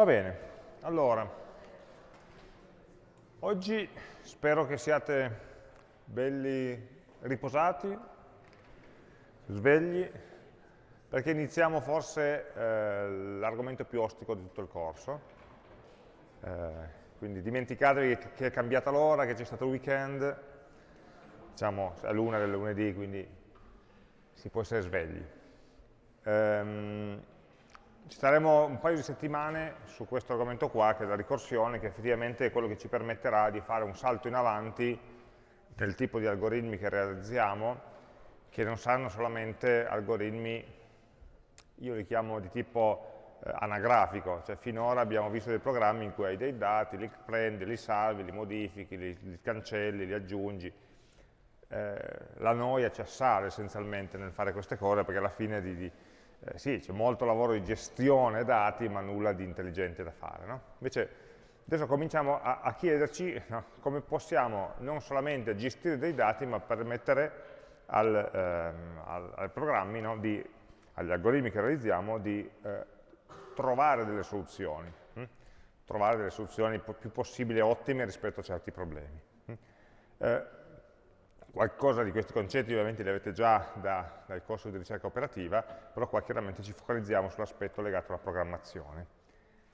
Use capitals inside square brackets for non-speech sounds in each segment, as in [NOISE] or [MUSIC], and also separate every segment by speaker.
Speaker 1: Va bene, allora, oggi spero che siate belli riposati, svegli, perché iniziamo forse eh, l'argomento più ostico di tutto il corso. Eh, quindi dimenticatevi che è cambiata l'ora, che c'è stato il weekend, diciamo è l'una del lunedì, quindi si può essere svegli. Um, ci staremo un paio di settimane su questo argomento qua, che è la ricorsione, che effettivamente è quello che ci permetterà di fare un salto in avanti nel tipo di algoritmi che realizziamo, che non saranno solamente algoritmi, io li chiamo di tipo eh, anagrafico, cioè finora abbiamo visto dei programmi in cui hai dei dati, li prendi, li salvi, li modifichi, li, li cancelli, li aggiungi. Eh, la noia ci assale essenzialmente nel fare queste cose, perché alla fine di, di eh, sì, c'è molto lavoro di gestione dati, ma nulla di intelligente da fare. No? Invece adesso cominciamo a, a chiederci no, come possiamo non solamente gestire dei dati, ma permettere al, ehm, al, ai programmi, no, di, agli algoritmi che realizziamo, di eh, trovare delle soluzioni, hm? trovare delle soluzioni più possibili ottime rispetto a certi problemi. Hm? Eh, qualcosa di questi concetti ovviamente li avete già da, dal corso di ricerca operativa, però qua chiaramente ci focalizziamo sull'aspetto legato alla programmazione.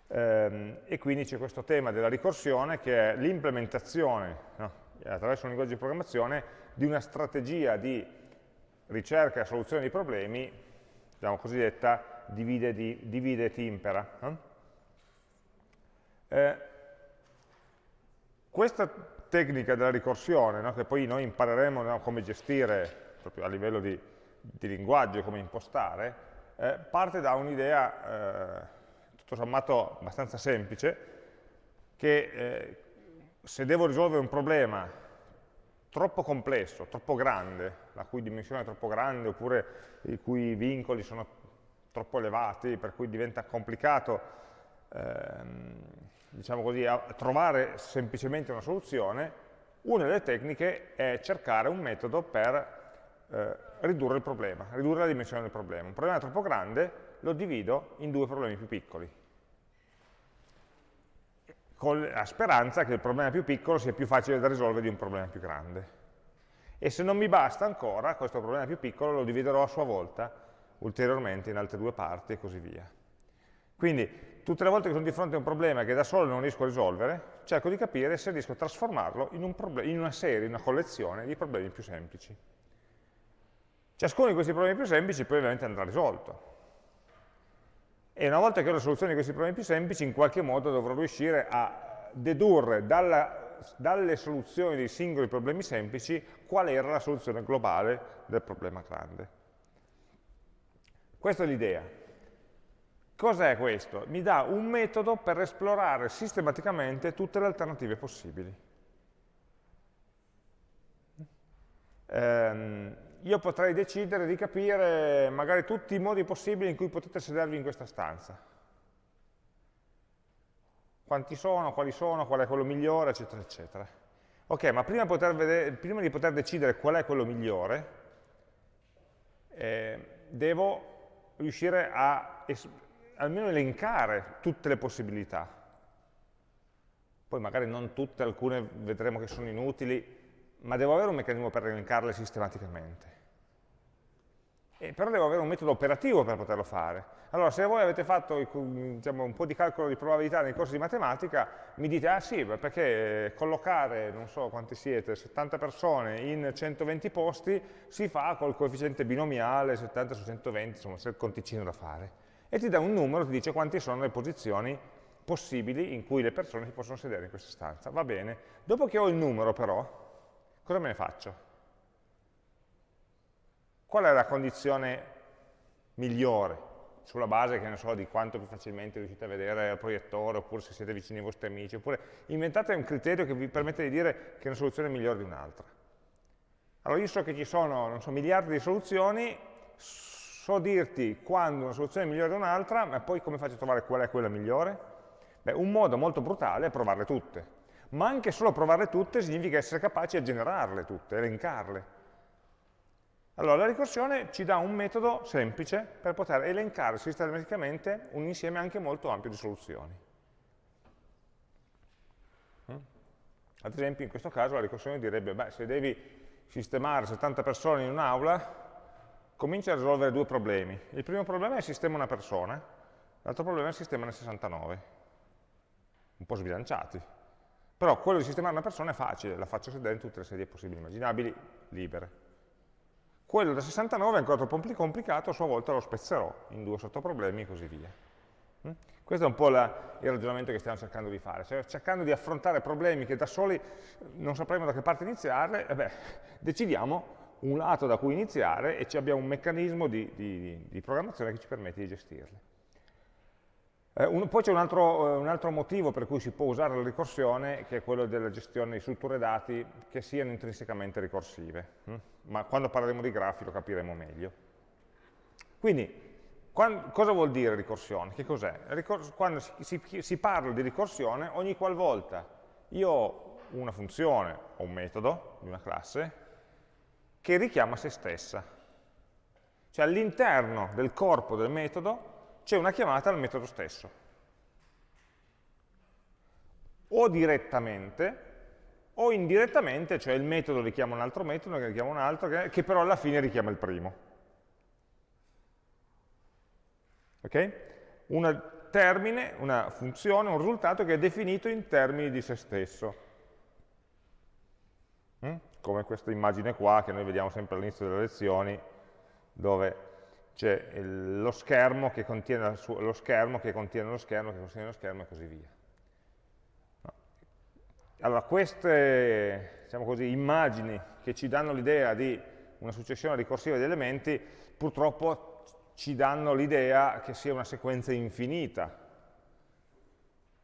Speaker 1: Ehm, e quindi c'è questo tema della ricorsione che è l'implementazione no, attraverso un linguaggio di programmazione di una strategia di ricerca e soluzione di problemi, diciamo cosiddetta divide, di, divide et impera. Eh, questa tecnica della ricorsione, no? che poi noi impareremo no? come gestire proprio a livello di, di linguaggio, come impostare, eh, parte da un'idea eh, tutto sommato abbastanza semplice, che eh, se devo risolvere un problema troppo complesso, troppo grande, la cui dimensione è troppo grande, oppure i cui vincoli sono troppo elevati, per cui diventa complicato ehm, diciamo così, a trovare semplicemente una soluzione, una delle tecniche è cercare un metodo per eh, ridurre il problema, ridurre la dimensione del problema. Un problema troppo grande lo divido in due problemi più piccoli, con la speranza che il problema più piccolo sia più facile da risolvere di un problema più grande. E se non mi basta ancora, questo problema più piccolo lo dividerò a sua volta ulteriormente in altre due parti e così via. Quindi tutte le volte che sono di fronte a un problema che da solo non riesco a risolvere, cerco di capire se riesco a trasformarlo in, un in una serie, in una collezione di problemi più semplici. Ciascuno di questi problemi più semplici poi ovviamente andrà risolto. E una volta che ho la soluzione di questi problemi più semplici, in qualche modo dovrò riuscire a dedurre dalla, dalle soluzioni dei singoli problemi semplici qual era la soluzione globale del problema grande. Questa è l'idea. Cos'è questo? Mi dà un metodo per esplorare sistematicamente tutte le alternative possibili. Ehm, io potrei decidere di capire magari tutti i modi possibili in cui potete sedervi in questa stanza. Quanti sono, quali sono, qual è quello migliore, eccetera, eccetera. Ok, ma prima, vedere, prima di poter decidere qual è quello migliore, eh, devo riuscire a almeno elencare tutte le possibilità. Poi magari non tutte, alcune vedremo che sono inutili, ma devo avere un meccanismo per elencarle sistematicamente. E però devo avere un metodo operativo per poterlo fare. Allora, se voi avete fatto diciamo, un po' di calcolo di probabilità nei corsi di matematica, mi dite, ah sì, perché collocare, non so quanti siete, 70 persone in 120 posti si fa col coefficiente binomiale 70 su 120, insomma, c'è il conticino da fare e ti dà un numero, ti dice quante sono le posizioni possibili in cui le persone si possono sedere in questa stanza. Va bene. Dopo che ho il numero però, cosa me ne faccio? Qual è la condizione migliore? Sulla base, che ne so, di quanto più facilmente riuscite a vedere il proiettore, oppure se siete vicini ai vostri amici, oppure inventate un criterio che vi permette di dire che una soluzione è migliore di un'altra. Allora io so che ci sono, so, miliardi di soluzioni, so dirti quando una soluzione è migliore di un'altra, ma poi come faccio a trovare qual è quella migliore? Beh, un modo molto brutale è provarle tutte, ma anche solo provarle tutte significa essere capaci a generarle tutte, elencarle. Allora, la ricorsione ci dà un metodo semplice per poter elencare sistematicamente un insieme anche molto ampio di soluzioni. Mm? Ad esempio, in questo caso la ricorsione direbbe, beh, se devi sistemare 70 persone in un'aula, comincia a risolvere due problemi. Il primo problema è il sistema una persona, l'altro problema è il sistema ne 69. Un po' sbilanciati. Però quello di sistemare una persona è facile, la faccio sedere in tutte le sedie possibili immaginabili, libere. Quello da 69 è ancora troppo complicato, a sua volta lo spezzerò in due sottoproblemi e così via. Mm? Questo è un po' la, il ragionamento che stiamo cercando di fare, cioè cercando di affrontare problemi che da soli non sapremo da che parte iniziare, eh decidiamo un lato da cui iniziare e abbiamo un meccanismo di, di, di programmazione che ci permette di gestirli. Eh, un, poi c'è un, eh, un, altro motivo per cui si può usare la ricorsione, che è quello della gestione di strutture dati che siano intrinsecamente ricorsive. Hm? Ma quando parleremo di grafi lo capiremo meglio. Quindi, quando, cosa vuol dire ricorsione? Che cos'è? Quando si, si, si parla di ricorsione, ogni qualvolta io ho una funzione o un metodo di una classe che richiama se stessa. Cioè all'interno del corpo del metodo c'è una chiamata al metodo stesso. O direttamente, o indirettamente, cioè il metodo richiama un altro metodo, che richiama un altro, che, che però alla fine richiama il primo. Ok? Un termine, una funzione, un risultato che è definito in termini di se stesso. Mm? Come questa immagine qua che noi vediamo sempre all'inizio delle lezioni, dove c'è lo schermo che contiene lo schermo, che contiene lo schermo, che contiene lo schermo e così via. Allora, queste diciamo così, immagini che ci danno l'idea di una successione ricorsiva di elementi, purtroppo ci danno l'idea che sia una sequenza infinita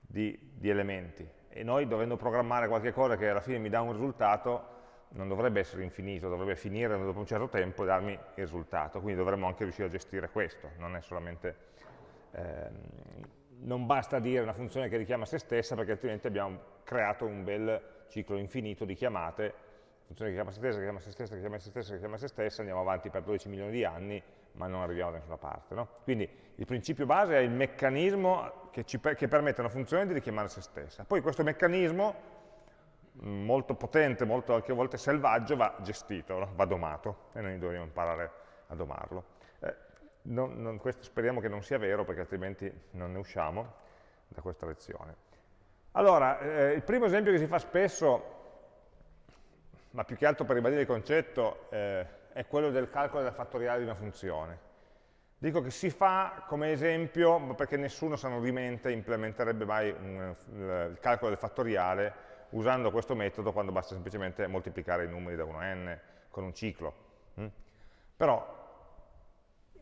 Speaker 1: di, di elementi. E noi, dovendo programmare qualche cosa che alla fine mi dà un risultato, non dovrebbe essere infinito, dovrebbe finire dopo un certo tempo e darmi il risultato, quindi dovremmo anche riuscire a gestire questo, non è solamente, ehm, non basta dire una funzione che richiama se stessa perché altrimenti abbiamo creato un bel ciclo infinito di chiamate, funzione che chiama se stessa, che chiama se stessa, che chiama se stessa, che chiama se stessa, andiamo avanti per 12 milioni di anni, ma non arriviamo da nessuna parte. No? Quindi il principio base è il meccanismo che, ci, che permette a una funzione di richiamare se stessa. Poi questo meccanismo molto potente, molto anche a volte selvaggio, va gestito, no? va domato e noi dobbiamo imparare a domarlo. Eh, non, non, questo speriamo che non sia vero perché altrimenti non ne usciamo da questa lezione. Allora, eh, il primo esempio che si fa spesso, ma più che altro per ribadire il concetto, eh, è quello del calcolo del fattoriale di una funzione. Dico che si fa come esempio perché nessuno sano di mente implementerebbe mai un, il calcolo del fattoriale usando questo metodo quando basta semplicemente moltiplicare i numeri da 1 a n con un ciclo. Mm? Però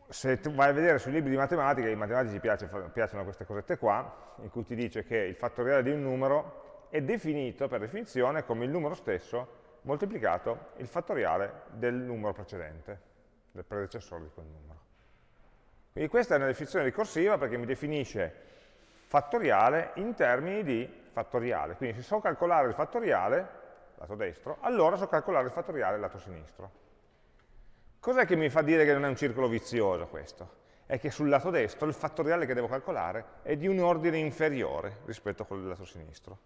Speaker 1: se vai a vedere sui libri di matematica, ai matematici piace, piacciono queste cosette qua, in cui ti dice che il fattoriale di un numero è definito per definizione come il numero stesso moltiplicato il fattoriale del numero precedente, del predecessore di quel numero. Quindi questa è una definizione ricorsiva perché mi definisce fattoriale in termini di fattoriale. Quindi se so calcolare il fattoriale, lato destro, allora so calcolare il fattoriale lato sinistro. Cos'è che mi fa dire che non è un circolo vizioso questo? È che sul lato destro il fattoriale che devo calcolare è di un ordine inferiore rispetto a quello del lato sinistro.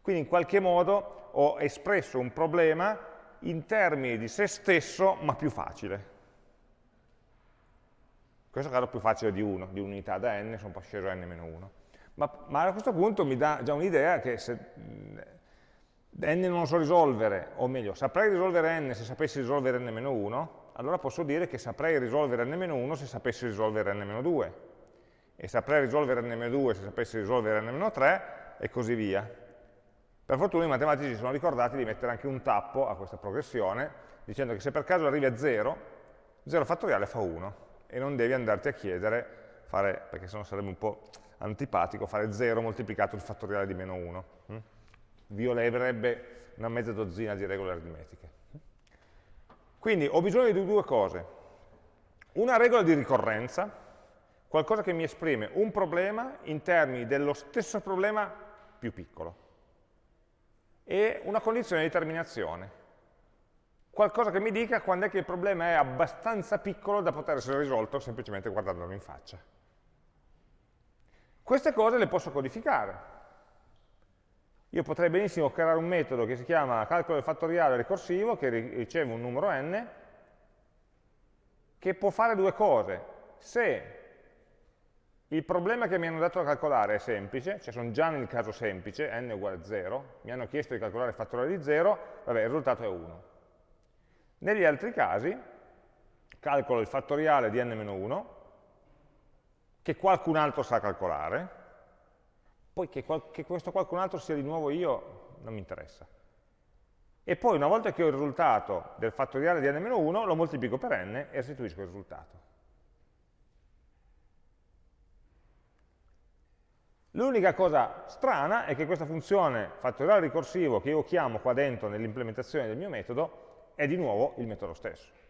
Speaker 1: Quindi in qualche modo ho espresso un problema in termini di se stesso, ma più facile. In questo caso più facile di 1, di unità da n, sono sceso a n-1. Ma, ma, a questo punto mi dà già un'idea che se n non lo so risolvere, o meglio, saprei risolvere n se sapessi risolvere n-1, allora posso dire che saprei risolvere n-1 se sapessi risolvere n-2, e saprei risolvere n-2 se sapessi risolvere n-3, e così via. Per fortuna i matematici si sono ricordati di mettere anche un tappo a questa progressione, dicendo che se per caso arrivi a 0, 0 fattoriale fa 1, e non devi andarti a chiedere, fare, perché sennò sarebbe un po' antipatico fare 0 moltiplicato il fattoriale di meno 1. Hm? Violerebbe una mezza dozzina di regole aritmetiche. Quindi ho bisogno di due cose. Una regola di ricorrenza, qualcosa che mi esprime un problema in termini dello stesso problema più piccolo. E una condizione di terminazione. Qualcosa che mi dica quando è che il problema è abbastanza piccolo da poter essere risolto semplicemente guardandolo in faccia. Queste cose le posso codificare. io potrei benissimo creare un metodo che si chiama calcolo fattoriale ricorsivo, che riceve un numero n, che può fare due cose. Se il problema che mi hanno dato da calcolare è semplice, cioè sono già nel caso semplice, n uguale a 0, mi hanno chiesto di calcolare il fattoriale di 0, vabbè, il risultato è 1. Negli altri casi, calcolo il fattoriale di n-1, che qualcun altro sa calcolare, poi che, qual che questo qualcun altro sia di nuovo io non mi interessa. E poi una volta che ho il risultato del fattoriale di n-1, lo moltiplico per n e restituisco il risultato. L'unica cosa strana è che questa funzione fattoriale ricorsivo che io chiamo qua dentro nell'implementazione del mio metodo è di nuovo il metodo stesso.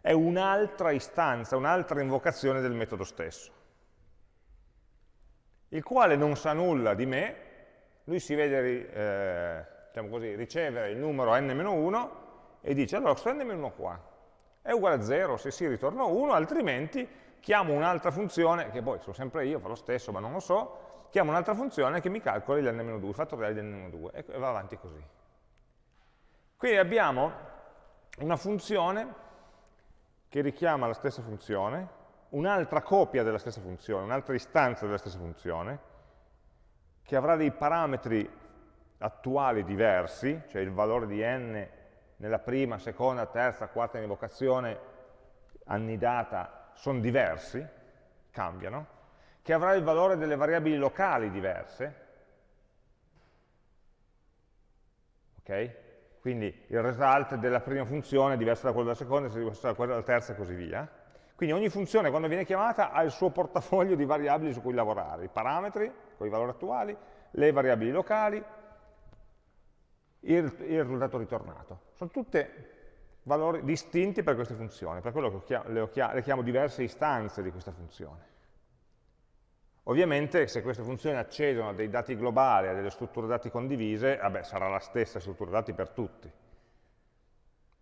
Speaker 1: È un'altra istanza, un'altra invocazione del metodo stesso, il quale non sa nulla di me, lui si vede eh, diciamo così, ricevere il numero n-1 e dice allora questo n-1 qua è uguale a 0, se sì ritorno 1, altrimenti chiamo un'altra funzione, che poi sono sempre io, fa lo stesso ma non lo so, chiamo un'altra funzione che mi calcoli l'n-2, il fattoriale di n-2 e va avanti così. Quindi abbiamo una funzione che richiama la stessa funzione, un'altra copia della stessa funzione, un'altra istanza della stessa funzione, che avrà dei parametri attuali diversi, cioè il valore di n nella prima, seconda, terza, quarta invocazione annidata sono diversi, cambiano, che avrà il valore delle variabili locali diverse, ok? Quindi il result della prima funzione è diverso da quello della seconda, è diverso da quello della terza e così via. Quindi ogni funzione quando viene chiamata ha il suo portafoglio di variabili su cui lavorare, i parametri con i valori attuali, le variabili locali, il, il risultato ritornato. Sono tutte valori distinti per queste funzioni, per quello che le, chiamo, le chiamo diverse istanze di questa funzione. Ovviamente se queste funzioni accedono a dei dati globali, a delle strutture dati condivise, vabbè, sarà la stessa struttura dati per tutti.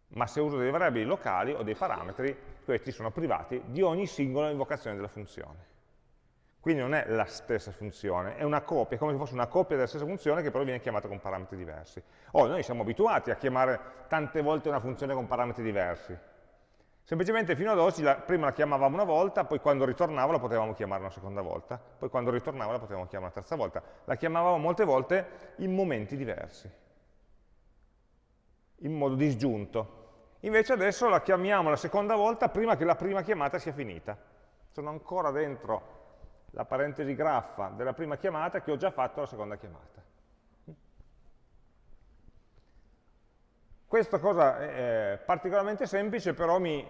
Speaker 1: Ma se uso delle variabili locali o dei parametri, questi sono privati di ogni singola invocazione della funzione. Quindi non è la stessa funzione, è una copia, è come se fosse una copia della stessa funzione che però viene chiamata con parametri diversi. Oh, noi siamo abituati a chiamare tante volte una funzione con parametri diversi. Semplicemente fino ad oggi la, prima la chiamavamo una volta, poi quando ritornava la potevamo chiamare una seconda volta, poi quando ritornava la potevamo chiamare una terza volta. La chiamavamo molte volte in momenti diversi, in modo disgiunto. Invece adesso la chiamiamo la seconda volta prima che la prima chiamata sia finita. Sono ancora dentro la parentesi graffa della prima chiamata che ho già fatto la seconda chiamata. Questa cosa è particolarmente semplice, però mi,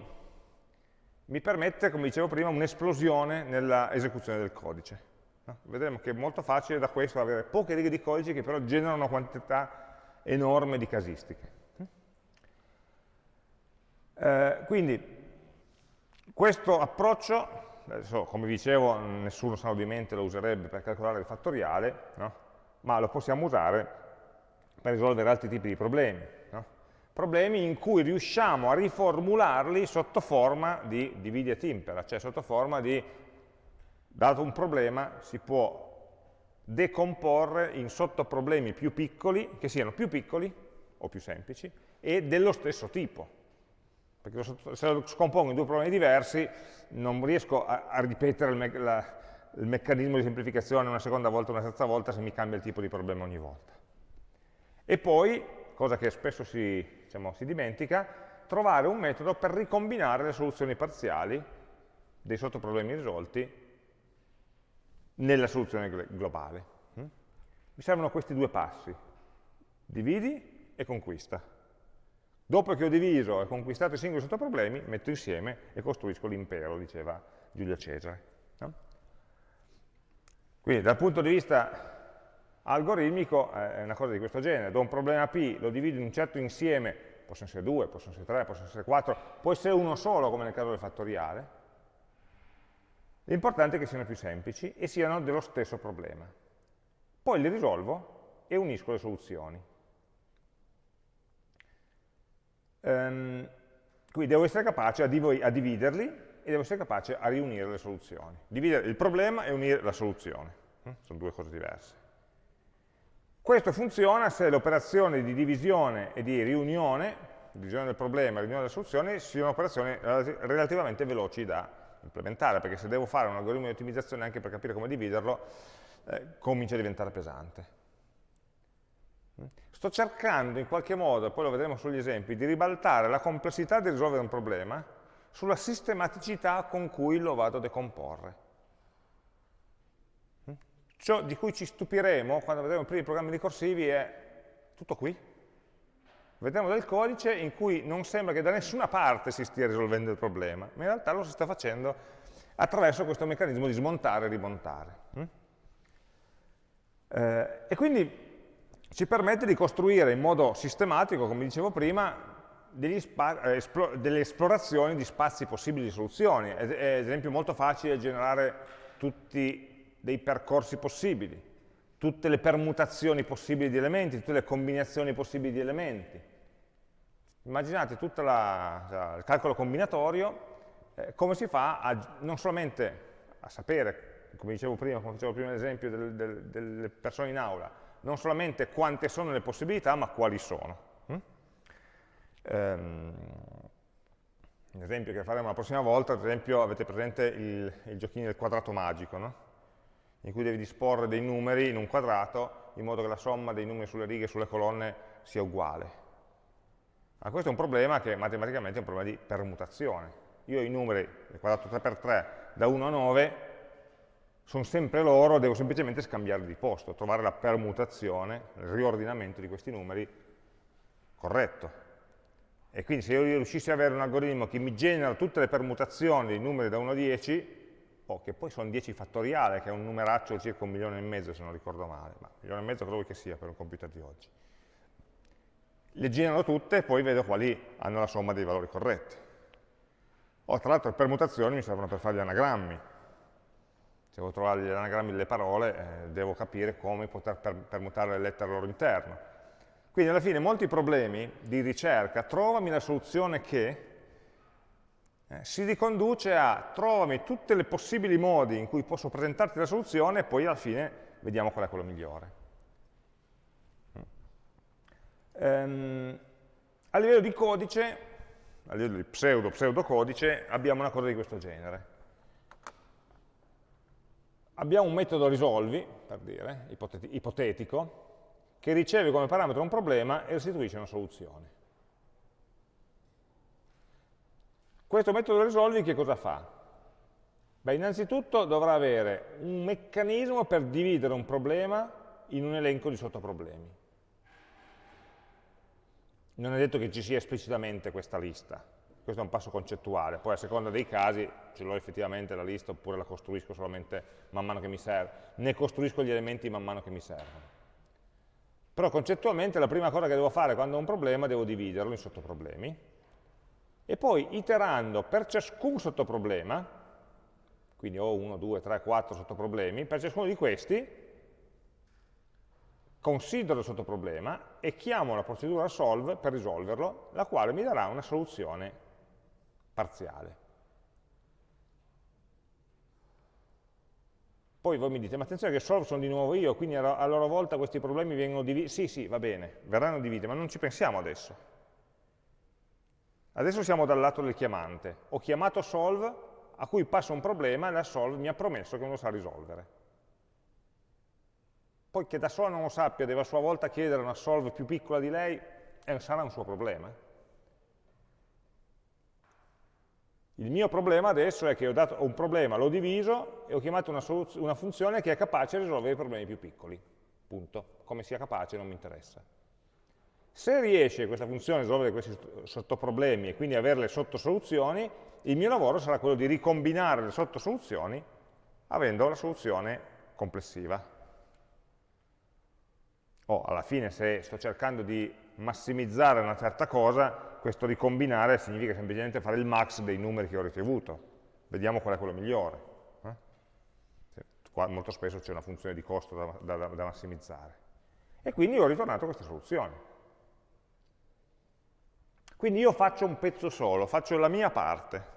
Speaker 1: mi permette, come dicevo prima, un'esplosione nell'esecuzione del codice. No? Vedremo che è molto facile da questo avere poche righe di codice che però generano una quantità enorme di casistiche. Eh, quindi questo approccio, adesso, come dicevo, nessuno saludamente lo userebbe per calcolare il fattoriale, no? ma lo possiamo usare per risolvere altri tipi di problemi problemi in cui riusciamo a riformularli sotto forma di dividi et impera, cioè sotto forma di, dato un problema, si può decomporre in sottoproblemi più piccoli, che siano più piccoli o più semplici, e dello stesso tipo. Perché se lo scompongo in due problemi diversi, non riesco a, a ripetere il, me la, il meccanismo di semplificazione una seconda volta o una terza volta se mi cambia il tipo di problema ogni volta. E poi, cosa che spesso si, diciamo, si dimentica, trovare un metodo per ricombinare le soluzioni parziali dei sottoproblemi risolti nella soluzione globale. Mm? Mi servono questi due passi, dividi e conquista. Dopo che ho diviso e conquistato i singoli sottoproblemi, metto insieme e costruisco l'impero, diceva Giulio Cesare. No? Quindi dal punto di vista algoritmico eh, è una cosa di questo genere, do un problema P, lo divido in un certo insieme, possono essere due, possono essere tre, possono essere quattro, può essere uno solo come nel caso del fattoriale, l'importante è che siano più semplici e siano dello stesso problema. Poi li risolvo e unisco le soluzioni. Um, quindi devo essere capace a, div a dividerli e devo essere capace a riunire le soluzioni. Dividere il problema e unire la soluzione. Hm? Sono due cose diverse. Questo funziona se le operazioni di divisione e di riunione, divisione del problema e riunione delle soluzioni, siano operazioni relativamente veloci da implementare, perché se devo fare un algoritmo di ottimizzazione anche per capire come dividerlo, eh, comincia a diventare pesante. Sto cercando in qualche modo, poi lo vedremo sugli esempi, di ribaltare la complessità di risolvere un problema sulla sistematicità con cui lo vado a decomporre. Ciò di cui ci stupiremo quando vedremo i primi programmi ricorsivi è tutto qui. Vedremo del codice in cui non sembra che da nessuna parte si stia risolvendo il problema, ma in realtà lo si sta facendo attraverso questo meccanismo di smontare e rimontare. Eh, e quindi ci permette di costruire in modo sistematico, come dicevo prima, eh, delle esplorazioni di spazi possibili di soluzioni. È, ad esempio molto facile generare tutti dei percorsi possibili, tutte le permutazioni possibili di elementi, tutte le combinazioni possibili di elementi. Immaginate tutto il calcolo combinatorio, eh, come si fa a, non solamente a sapere, come dicevo prima, come facevo prima l'esempio del, del, delle persone in aula, non solamente quante sono le possibilità, ma quali sono. Mm? Um, un esempio che faremo la prossima volta, ad esempio avete presente il, il giochino del quadrato magico, no? In cui devi disporre dei numeri in un quadrato in modo che la somma dei numeri sulle righe e sulle colonne sia uguale. Ma questo è un problema che matematicamente è un problema di permutazione. Io ho i numeri del quadrato 3x3 da 1 a 9 sono sempre loro, devo semplicemente scambiarli di posto, trovare la permutazione, il riordinamento di questi numeri corretto. E quindi se io riuscissi ad avere un algoritmo che mi genera tutte le permutazioni dei numeri da 1 a 10, o che poi sono 10 fattoriale, che è un numeraccio circa un milione e mezzo se non ricordo male, ma un milione e mezzo credo che sia per un computer di oggi. Le genero tutte e poi vedo quali hanno la somma dei valori corretti. O tra l'altro permutazioni mi servono per fare gli anagrammi, se devo trovare gli anagrammi delle parole, eh, devo capire come poter per permutare le lettere al loro interno. Quindi alla fine molti problemi di ricerca, trovami la soluzione che, eh, si riconduce a trovami tutti i possibili modi in cui posso presentarti la soluzione e poi alla fine vediamo qual è quello migliore. Um, a livello di codice, a livello di pseudo-pseudocodice, abbiamo una cosa di questo genere abbiamo un metodo risolvi, per dire, ipotetico, che riceve come parametro un problema e restituisce una soluzione. Questo metodo risolvi che cosa fa? Beh, innanzitutto dovrà avere un meccanismo per dividere un problema in un elenco di sottoproblemi. Non è detto che ci sia esplicitamente questa lista, questo è un passo concettuale, poi a seconda dei casi ce l'ho effettivamente la lista oppure la costruisco solamente man mano che mi serve, ne costruisco gli elementi man mano che mi servono. Però concettualmente la prima cosa che devo fare quando ho un problema devo dividerlo in sottoproblemi e poi iterando per ciascun sottoproblema, quindi ho 1, 2, 3, 4 sottoproblemi, per ciascuno di questi considero il sottoproblema e chiamo la procedura solve per risolverlo, la quale mi darà una soluzione parziale. Poi voi mi dite, ma attenzione che solve sono di nuovo io, quindi a loro volta questi problemi vengono divisi. Sì, sì, va bene, verranno divisi, ma non ci pensiamo adesso. Adesso siamo dal lato del chiamante. Ho chiamato solve, a cui passa un problema e la solve mi ha promesso che non lo sa risolvere. Poi che da sola non lo sappia, deve a sua volta chiedere una solve più piccola di lei, eh, sarà un suo problema. Il mio problema adesso è che ho dato un problema, l'ho diviso e ho chiamato una, una, funzione che è capace di risolvere i problemi più piccoli. Punto. Come sia capace non mi interessa. Se riesce questa funzione a risolvere questi sottoproblemi e quindi avere le sottosoluzioni, il mio lavoro sarà quello di ricombinare le sottosoluzioni avendo la soluzione complessiva. O alla fine se sto cercando di massimizzare una certa cosa, questo ricombinare significa semplicemente fare il max dei numeri che ho ricevuto. Vediamo qual è quello migliore. Eh? Qua molto spesso c'è una funzione di costo da, da, da massimizzare. E quindi ho ritornato a questa soluzione. Quindi io faccio un pezzo solo, faccio la mia parte.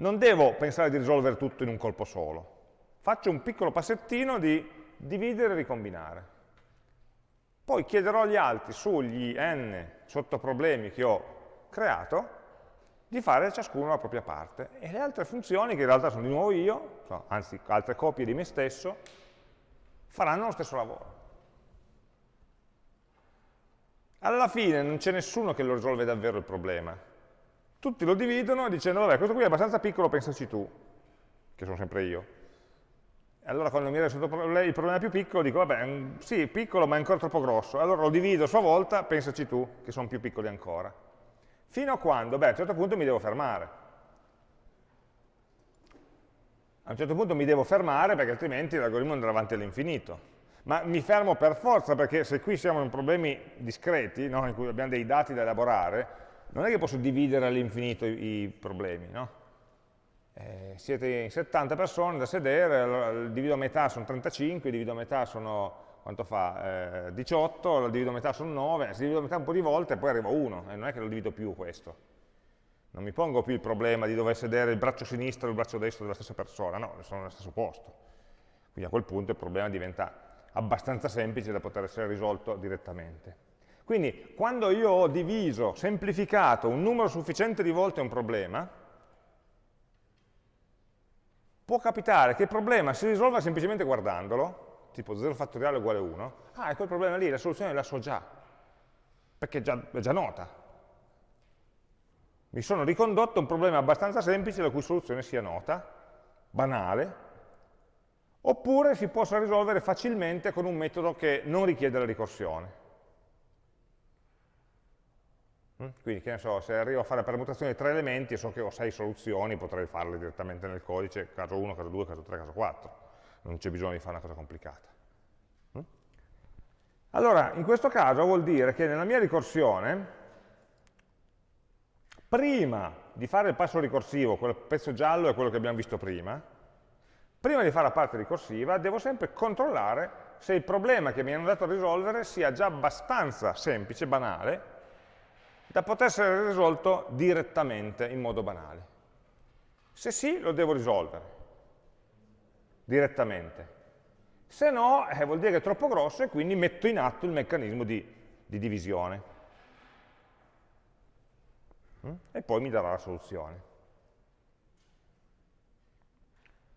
Speaker 1: non devo pensare di risolvere tutto in un colpo solo. Faccio un piccolo passettino di dividere e ricombinare. Poi chiederò agli altri sugli n sottoproblemi che ho creato di fare ciascuno la propria parte. E le altre funzioni, che in realtà sono di nuovo io, anzi altre copie di me stesso, faranno lo stesso lavoro. Alla fine non c'è nessuno che lo risolve davvero il problema. Tutti lo dividono dicendo, vabbè, questo qui è abbastanza piccolo, pensaci tu, che sono sempre io. Allora quando mi arriva il problema più piccolo, dico, vabbè, sì, piccolo, ma è ancora troppo grosso. Allora lo divido a sua volta, pensaci tu, che sono più piccoli ancora. Fino a quando? Beh, a un certo punto mi devo fermare. A un certo punto mi devo fermare perché altrimenti l'algoritmo andrà avanti all'infinito ma mi fermo per forza perché se qui siamo in problemi discreti, no, in cui abbiamo dei dati da elaborare, non è che posso dividere all'infinito i, i, problemi, no? eh, siete in 70 persone da sedere, allora, divido a metà sono 35, divido a metà sono, quanto fa? Eh, 18, divido a metà sono 9, se divido a metà un po' di volte poi arrivo a 1, e non è che lo divido più questo. Non mi pongo più il problema di dover sedere il braccio sinistro e il braccio destro della stessa persona, no, sono nello stesso posto. Quindi a quel punto il problema diventa abbastanza semplice da poter essere risolto direttamente. Quindi quando io ho diviso, semplificato un numero sufficiente di volte un problema, può capitare che il problema si risolva semplicemente guardandolo, tipo 0 fattoriale uguale 1, ah, è quel problema lì, la soluzione la so già, perché è già, è già nota. Mi sono ricondotto a un problema abbastanza semplice la cui soluzione sia nota, banale, oppure si possa risolvere facilmente con un metodo che non richiede la ricorsione. Mm? Quindi, che ne so, se arrivo a fare la permutazione di tre elementi e so che ho sei soluzioni, potrei farle direttamente nel codice, caso 1, caso 2, caso 3, caso 4. Non c'è bisogno di fare una cosa complicata. Mm? Allora, in questo caso vuol dire che nella mia ricorsione, prima di fare il passo ricorsivo, quel pezzo giallo è quello che abbiamo visto prima, Prima di fare la parte ricorsiva devo sempre controllare se il problema che mi hanno dato a risolvere sia già abbastanza semplice, banale, da poter essere risolto direttamente in modo banale. Se sì, lo devo risolvere direttamente. Se no, eh, vuol dire che è troppo grosso e quindi metto in atto il meccanismo di, di divisione. Mm? E poi mi darà la soluzione.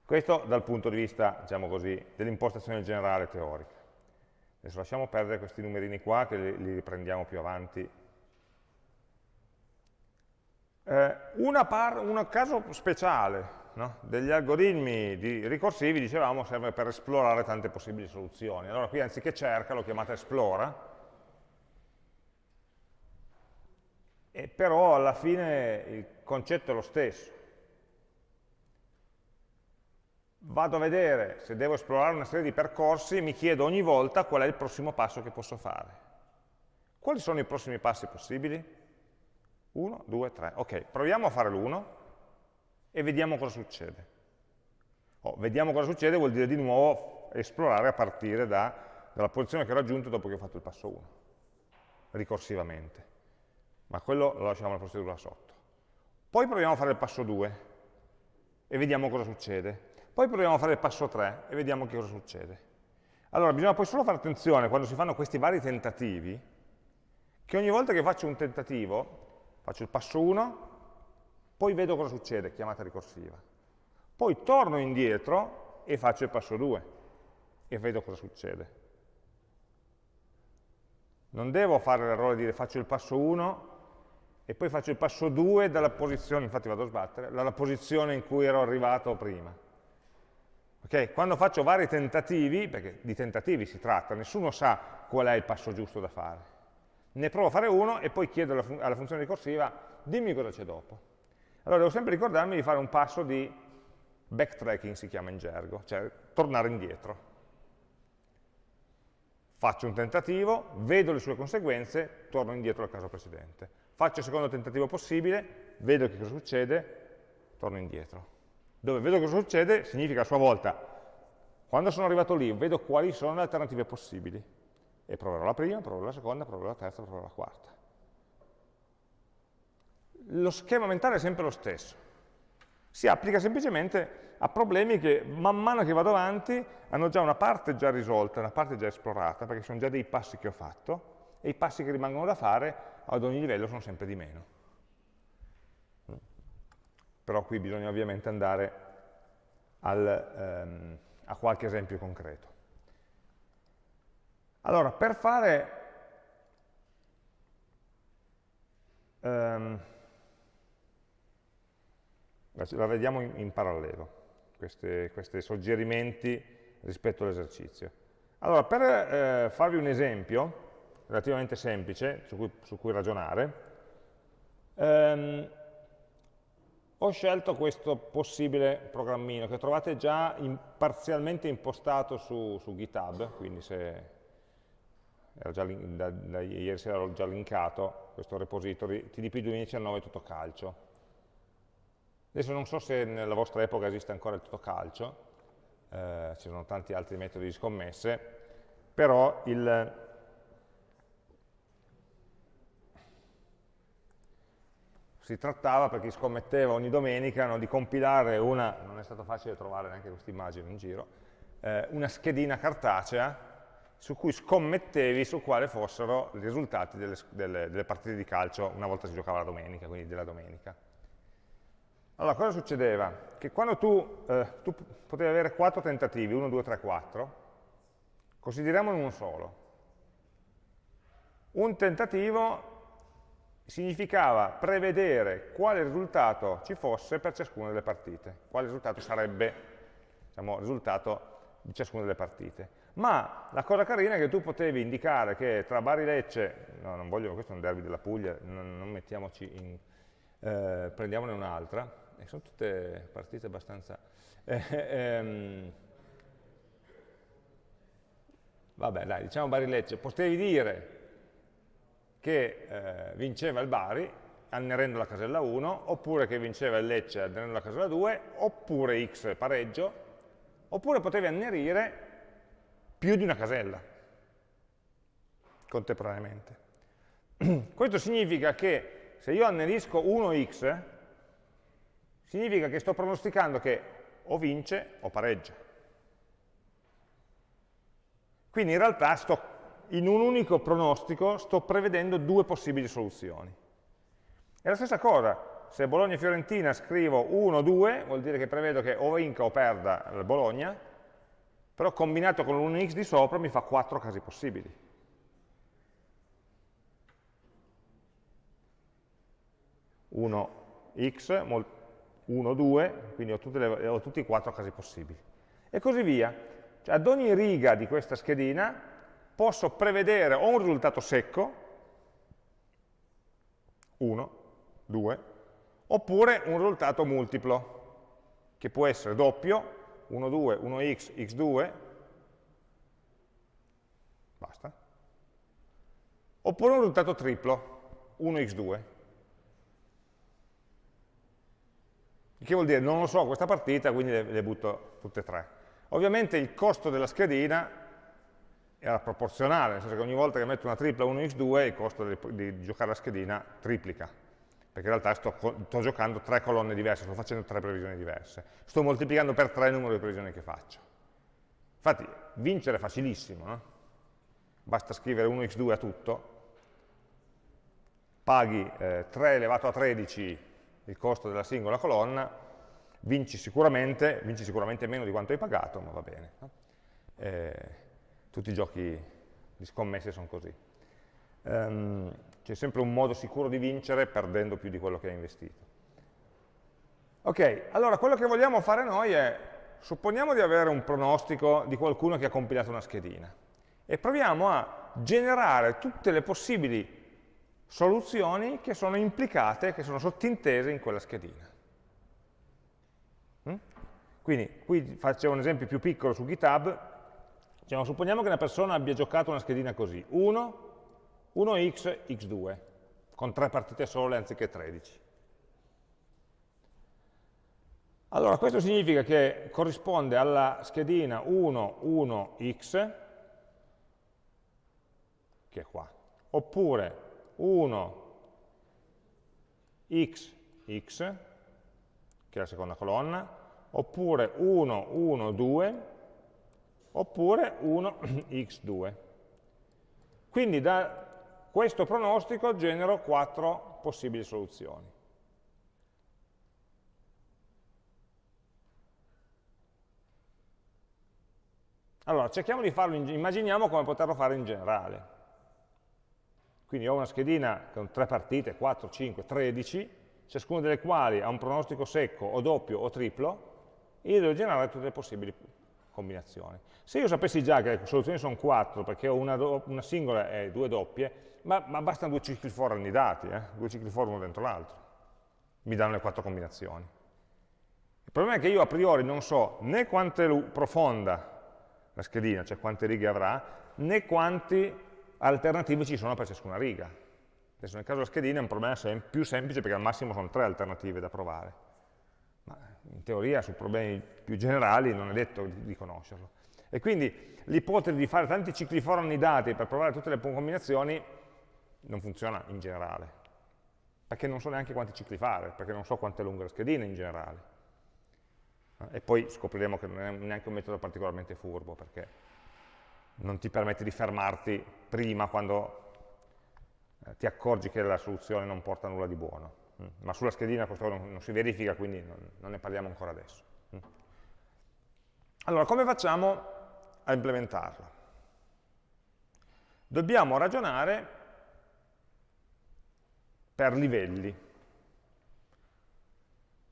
Speaker 1: Questo dal punto di vista, diciamo dell'impostazione generale teorica. Adesso lasciamo perdere questi numerini qua, che li, riprendiamo più avanti. Eh, un caso speciale no? degli algoritmi ricorsivi, dicevamo, serve per esplorare tante possibili soluzioni. Allora qui anziché cerca, l'ho chiamata esplora, e però alla fine il concetto è lo stesso vado a vedere se devo esplorare una serie di percorsi e mi chiedo ogni volta qual è il prossimo passo che posso fare. Quali sono i prossimi passi possibili? Uno, due, tre. Ok, proviamo a fare l'uno e vediamo cosa succede. Oh, vediamo cosa succede vuol dire di nuovo esplorare a partire da, dalla posizione che ho raggiunto dopo che ho fatto il passo 1, ricorsivamente. Ma quello lo lasciamo alla procedura sotto. Poi proviamo a fare il passo 2 e vediamo cosa succede. Poi proviamo a fare il passo 3 e vediamo che cosa succede. Allora, bisogna poi solo fare attenzione quando si fanno questi vari tentativi, che ogni volta che faccio un tentativo, faccio il passo 1, poi vedo cosa succede, chiamata ricorsiva. Poi torno indietro e faccio il passo 2 e vedo cosa succede. Non devo fare l'errore di dire faccio il passo 1 e poi faccio il passo 2 dalla posizione, infatti vado a sbattere, dalla posizione in cui ero arrivato prima. Okay? Quando faccio vari tentativi, perché di tentativi si tratta, nessuno sa qual è il passo giusto da fare. Ne provo a fare uno e poi chiedo alla, fun alla funzione ricorsiva, dimmi cosa c'è dopo. Allora devo sempre ricordarmi di fare un passo di backtracking, si chiama in gergo, cioè tornare indietro. Faccio un tentativo, vedo le sue conseguenze, torno indietro al caso precedente. Faccio il secondo tentativo possibile, vedo che cosa succede, torno indietro dove vedo cosa succede significa a sua volta, quando sono arrivato lì, vedo quali sono le alternative possibili. E proverò la prima, proverò la seconda, proverò la terza, proverò la quarta. Lo schema mentale è sempre lo stesso. Si applica semplicemente a problemi che man mano che vado avanti hanno già una parte già risolta, una parte già esplorata, perché sono già dei passi che ho fatto, e i passi che rimangono da fare ad ogni livello sono sempre di meno. Però qui bisogna ovviamente andare al, ehm, a qualche esempio concreto. Allora, per fare... Um, la vediamo in, in parallelo, questi suggerimenti rispetto all'esercizio. Allora, per eh, farvi un esempio relativamente semplice su cui, su cui ragionare, ehm, ho scelto questo possibile programmino che trovate già in, parzialmente impostato su, su, GitHub, quindi se da, da, ieri sera l'ho già linkato, questo repository, TDP 2019 tutto calcio. Adesso non so se nella vostra epoca esiste ancora il tutto calcio, eh, ci sono tanti altri metodi di scommesse, però il, si trattava, per chi scommetteva ogni domenica, no, di compilare una, non è stato facile trovare neanche questa immagine in giro, eh, una schedina cartacea su cui scommettevi su quali fossero i risultati delle, delle, delle, partite di calcio una volta si giocava la domenica, quindi della domenica. Allora, cosa succedeva? Che quando tu, eh, tu potevi avere quattro tentativi, 1, 2, 3, 4, consideriamone uno solo. Un tentativo significava prevedere quale risultato ci fosse per ciascuna delle partite, quale risultato sarebbe diciamo, il risultato di ciascuna delle partite. Ma la cosa carina è che tu potevi indicare che tra Bari Lecce, no, non voglio, questo è un derby della Puglia, non, non mettiamoci in, eh, prendiamone un'altra, e sono tutte partite abbastanza... Eh, ehm, vabbè, dai, diciamo Bari Lecce, potevi dire che eh, vinceva il Bari annerendo la casella 1, oppure che vinceva il Lecce annerendo la casella 2, oppure X pareggio, oppure potevi annerire più di una casella contemporaneamente. [CLEARS THROAT] Questo significa che se io annerisco 1x, significa che sto pronosticando che o vince o pareggia. Quindi in realtà sto in un unico pronostico sto prevedendo due possibili soluzioni. È la stessa cosa, se Bologna-Fiorentina scrivo 1-2, vuol dire che prevedo che o vinca o perda il Bologna, però combinato con l'1x di sopra mi fa quattro casi possibili. Uno x, 1, 2, quindi ho, le, ho tutti i quattro casi possibili. E così via. Cioè, ad ogni riga di questa schedina posso prevedere o un risultato secco, 1, 2, oppure un risultato multiplo, che può essere doppio, 1, 2, 1x, x2, basta, oppure un risultato triplo, 1x2. Che vuol dire, non lo so questa partita, quindi le, le butto tutte e tre. Ovviamente il costo della schedina era proporzionale, nel senso che ogni volta che metto una tripla 1x2 il costo di, di giocare la schedina triplica, perché in realtà sto, sto, giocando tre colonne diverse, sto facendo tre previsioni diverse, sto moltiplicando per tre il numero di previsioni che faccio. Infatti vincere è facilissimo, no? basta scrivere 1x2 a tutto, paghi eh, 3 elevato a 13 il costo della singola colonna, vinci sicuramente, vinci sicuramente meno di quanto hai pagato, ma va bene. No? Eh, tutti i giochi di scommesse sono così. Um, C'è sempre un modo sicuro di vincere perdendo più di quello che hai investito. Ok, allora quello che vogliamo fare noi è, supponiamo di avere un pronostico di qualcuno che ha compilato una schedina e proviamo a generare tutte le possibili soluzioni che sono implicate, che sono sottintese in quella schedina. Mm? Quindi qui faccio un esempio più piccolo su GitHub, Diciamo, supponiamo che una persona abbia giocato una schedina così, 1, 1x, x2, con tre partite sole anziché 13. Allora, questo significa che corrisponde alla schedina 1, 1x, che è qua, oppure 1, x, x, che è la seconda colonna, oppure 1, 1, 2, oppure 1, [CLEARS THROAT] x2. Quindi da questo pronostico genero quattro possibili soluzioni. Allora, cerchiamo di farlo, in, immaginiamo come poterlo fare in generale. Quindi ho una schedina con tre partite, 4, 5, 13, ciascuna delle quali ha un pronostico secco o doppio o triplo, e io devo generare tutte le possibili combinazioni. Se io sapessi già che le soluzioni sono 4, perché ho una, una singola e due doppie, ma, ma, bastano due cicli for annidati, eh? due cicli for uno dentro l'altro, mi danno le quattro combinazioni. Il problema è che io a priori non so né quanto è profonda la schedina, cioè quante righe avrà, né quanti alternative ci sono per ciascuna riga. Adesso nel caso della schedina è un problema sem più semplice perché al massimo sono tre alternative da provare. In teoria su problemi più generali non è detto di, conoscerlo. E quindi l'ipotesi di fare tanti cicli for annidati per provare tutte le combinazioni non funziona in generale, perché non so neanche quanti cicli fare, perché non so quanto è lunga la schedina in generale. E poi scopriremo che non è neanche un metodo particolarmente furbo, perché non ti permette di fermarti prima quando eh, ti accorgi che la soluzione non porta nulla di buono. Mm. Ma sulla schedina questo non, non si verifica, quindi non, non, ne parliamo ancora adesso. Mm. Allora, come facciamo a implementarlo? Dobbiamo ragionare per livelli.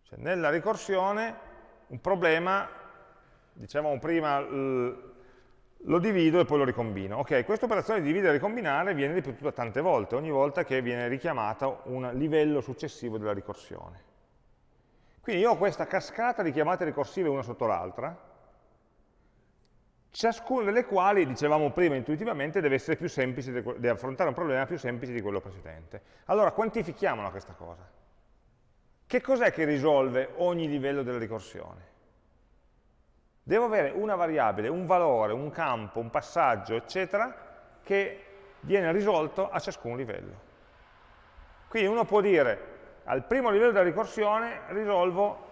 Speaker 1: Cioè, nella ricorsione un problema, dicevamo prima, lo divido e poi lo ricombino. Ok, questa operazione di dividere e ricombinare viene ripetuta tante volte, ogni volta che viene richiamato un livello successivo della ricorsione. Quindi io ho questa cascata di chiamate ricorsive una sotto l'altra, ciascuna delle quali, dicevamo prima intuitivamente, deve, essere più semplice, deve affrontare un problema più semplice di quello precedente. Allora, quantifichiamola questa cosa. Che cos'è che risolve ogni livello della ricorsione? Devo avere una variabile, un valore, un campo, un passaggio, eccetera, che viene risolto a ciascun livello. Quindi uno può dire, al primo livello della ricorsione risolvo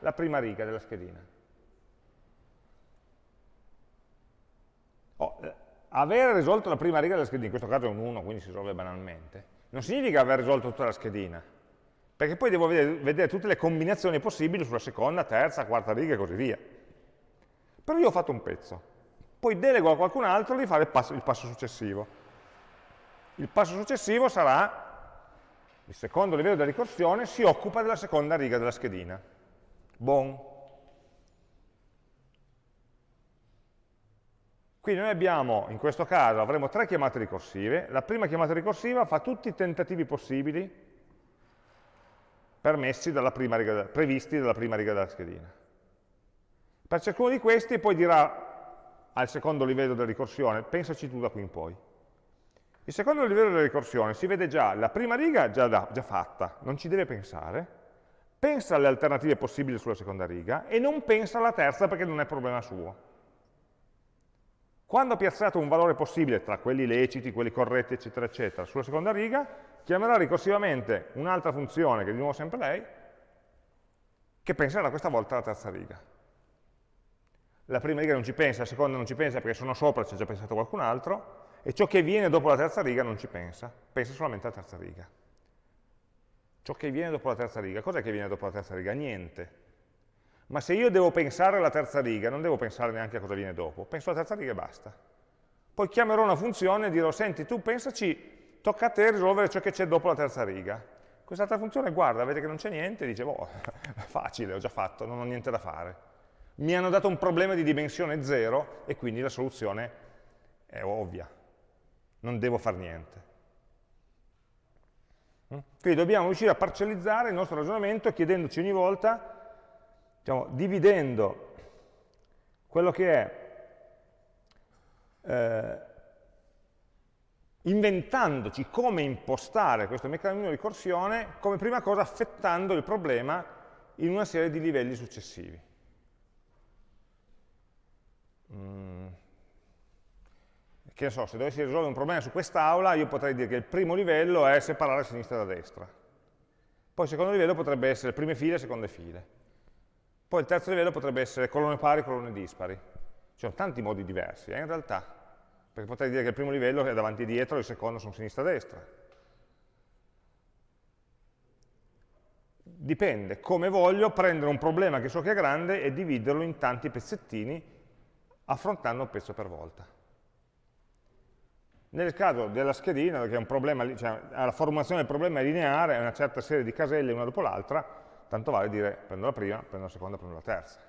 Speaker 1: la prima riga della schedina. Oh, eh, aver risolto la prima riga della schedina, in questo caso è un 1, quindi si risolve banalmente, non significa aver risolto tutta la schedina perché poi devo vedere, vedere, tutte le combinazioni possibili sulla seconda, terza, quarta riga e così via. Però io ho fatto un pezzo, poi delego a qualcun altro di fare il passo, il passo successivo. Il passo successivo sarà, il secondo livello della ricorsione, si occupa della seconda riga della schedina. Bon. Quindi noi abbiamo, in questo caso, avremo tre chiamate ricorsive. La prima chiamata ricorsiva fa tutti i tentativi possibili dalla riga, previsti dalla prima riga della schedina. Per ciascuno di questi poi dirà al secondo livello della ricorsione, pensaci tu da qui in poi. Il secondo livello della ricorsione si vede già la prima riga già, da, già fatta, non ci deve pensare, pensa alle alternative possibili sulla seconda riga e non pensa alla terza perché non è problema suo. Quando ha piazzato un valore possibile tra quelli leciti, quelli corretti, eccetera, eccetera, sulla seconda riga, chiamerà ricorsivamente un'altra funzione, che è di nuovo sempre lei, che penserà questa volta alla terza riga. La prima riga non ci pensa, la seconda non ci pensa perché sono sopra, ci ha già pensato qualcun altro, e ciò che viene dopo la terza riga non ci pensa, pensa solamente alla terza riga. Ciò che viene dopo la terza riga, cos'è che viene dopo la terza riga? Niente. Ma se io devo pensare alla terza riga, non devo pensare neanche a cosa viene dopo, penso alla terza riga e basta. Poi chiamerò una funzione e dirò, senti, tu pensaci, tocca a te risolvere ciò che c'è dopo la terza riga. Quest'altra funzione guarda, vede che non c'è niente, dice, boh, [LAUGHS] facile, ho già fatto, non ho niente da fare. Mi hanno dato un problema di dimensione 0 e quindi la soluzione è ovvia, non devo fare niente. Mm? Quindi dobbiamo riuscire a parcellizzare il nostro ragionamento chiedendoci ogni volta diciamo, dividendo quello che è, eh, inventandoci come impostare questo meccanismo di ricorsione, come prima cosa affettando il problema in una serie di livelli successivi. Mm. Che ne so, se dovessi risolvere un problema su quest'aula, io potrei dire che il primo livello è separare sinistra da destra. Poi il secondo livello potrebbe essere prime file e seconde file Poi il terzo livello potrebbe essere colonne pari, colonne dispari. Ci sono tanti modi diversi, eh, in realtà, perché potrei dire che il primo livello è davanti e dietro, il secondo sono sinistra e destra. Dipende, come voglio prendere un problema che so che è grande e dividerlo in tanti pezzettini, affrontando un pezzo per volta. Nel caso della schedina, che è un problema, cioè, la formulazione del problema è lineare, è una certa serie di caselle una dopo l'altra, tanto vale dire prendo la prima, prendo la seconda, prendo la terza.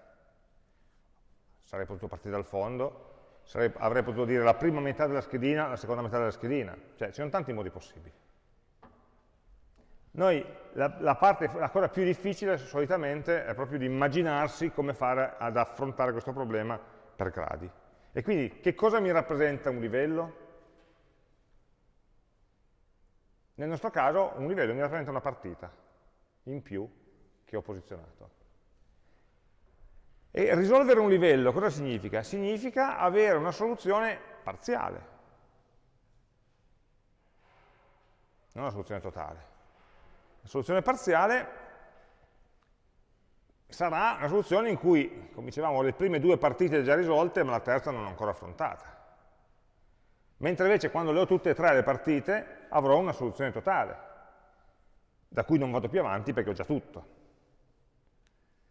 Speaker 1: Sarei potuto partire dal fondo, sarei, avrei potuto dire la prima metà della schedina, la seconda metà della schedina, cioè ci sono tanti modi possibili. Noi, la, la, parte, la cosa più difficile solitamente è proprio di immaginarsi come fare ad affrontare questo problema per gradi. E quindi che cosa mi rappresenta un livello? Nel nostro caso un livello mi rappresenta una partita in più che ho posizionato. E risolvere un livello cosa significa? Significa avere una soluzione parziale, non una soluzione totale. La soluzione parziale sarà una soluzione in cui, come dicevamo, le prime due partite già risolte, ma la terza non ancora affrontata. Mentre invece quando le ho tutte e tre le partite, avrò una soluzione totale, da cui non vado più avanti perché ho già tutto.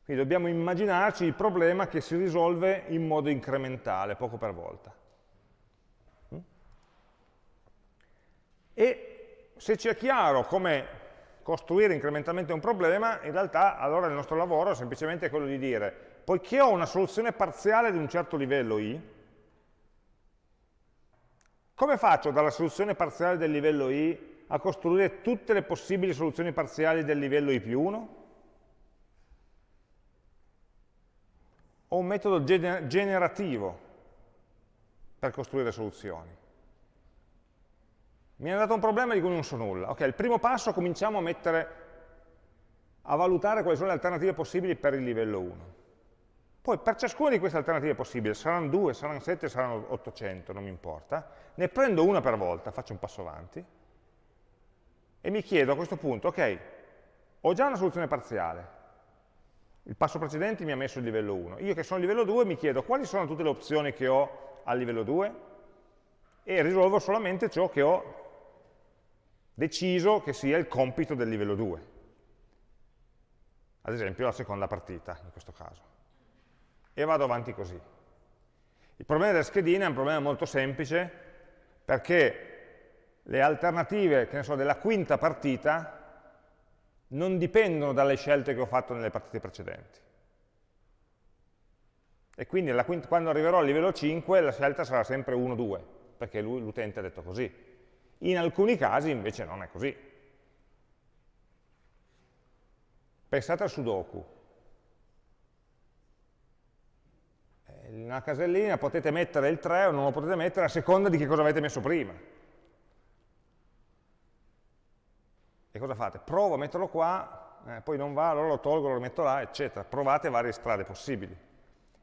Speaker 1: Quindi dobbiamo immaginarci il problema che si risolve in modo incrementale, poco per volta. E se ci è chiaro come costruire incrementalmente un problema, in realtà allora il nostro lavoro è semplicemente quello di dire, poiché ho una soluzione parziale di un certo livello i, come faccio dalla soluzione parziale del livello i a costruire tutte le possibili soluzioni parziali del livello i più 1? Ho un metodo generativo per costruire soluzioni. Mi hanno dato un problema di cui non so nulla. Ok, il primo passo cominciamo a mettere, a valutare quali sono le alternative possibili per il livello 1. Poi per ciascuna di queste alternative possibili, saranno 2, saranno 7, saranno 800, non mi importa, ne prendo una per volta, faccio un passo avanti, e mi chiedo a questo punto, ok, ho già una soluzione parziale, il passo precedente mi ha messo il livello 1, io che sono a livello 2 mi chiedo quali sono tutte le opzioni che ho al livello 2 e risolvo solamente ciò che ho deciso che sia il compito del livello 2, ad esempio la seconda partita in questo caso e vado avanti così. Il problema della schedina è un problema molto semplice perché le alternative so, della quinta partita non dipendono dalle scelte che ho fatto nelle partite precedenti. E quindi quinta, quando arriverò al livello 5 la scelta sarà sempre 1-2, perché l'utente ha detto così. In alcuni casi invece non è così. Pensate al Sudoku. in una casellina potete mettere il 3 o non lo potete mettere a seconda di che cosa avete messo prima. E cosa fate? Provo a metterlo qua, eh, poi non va, allora lo tolgo, lo rimetto là, eccetera. Provate varie strade possibili.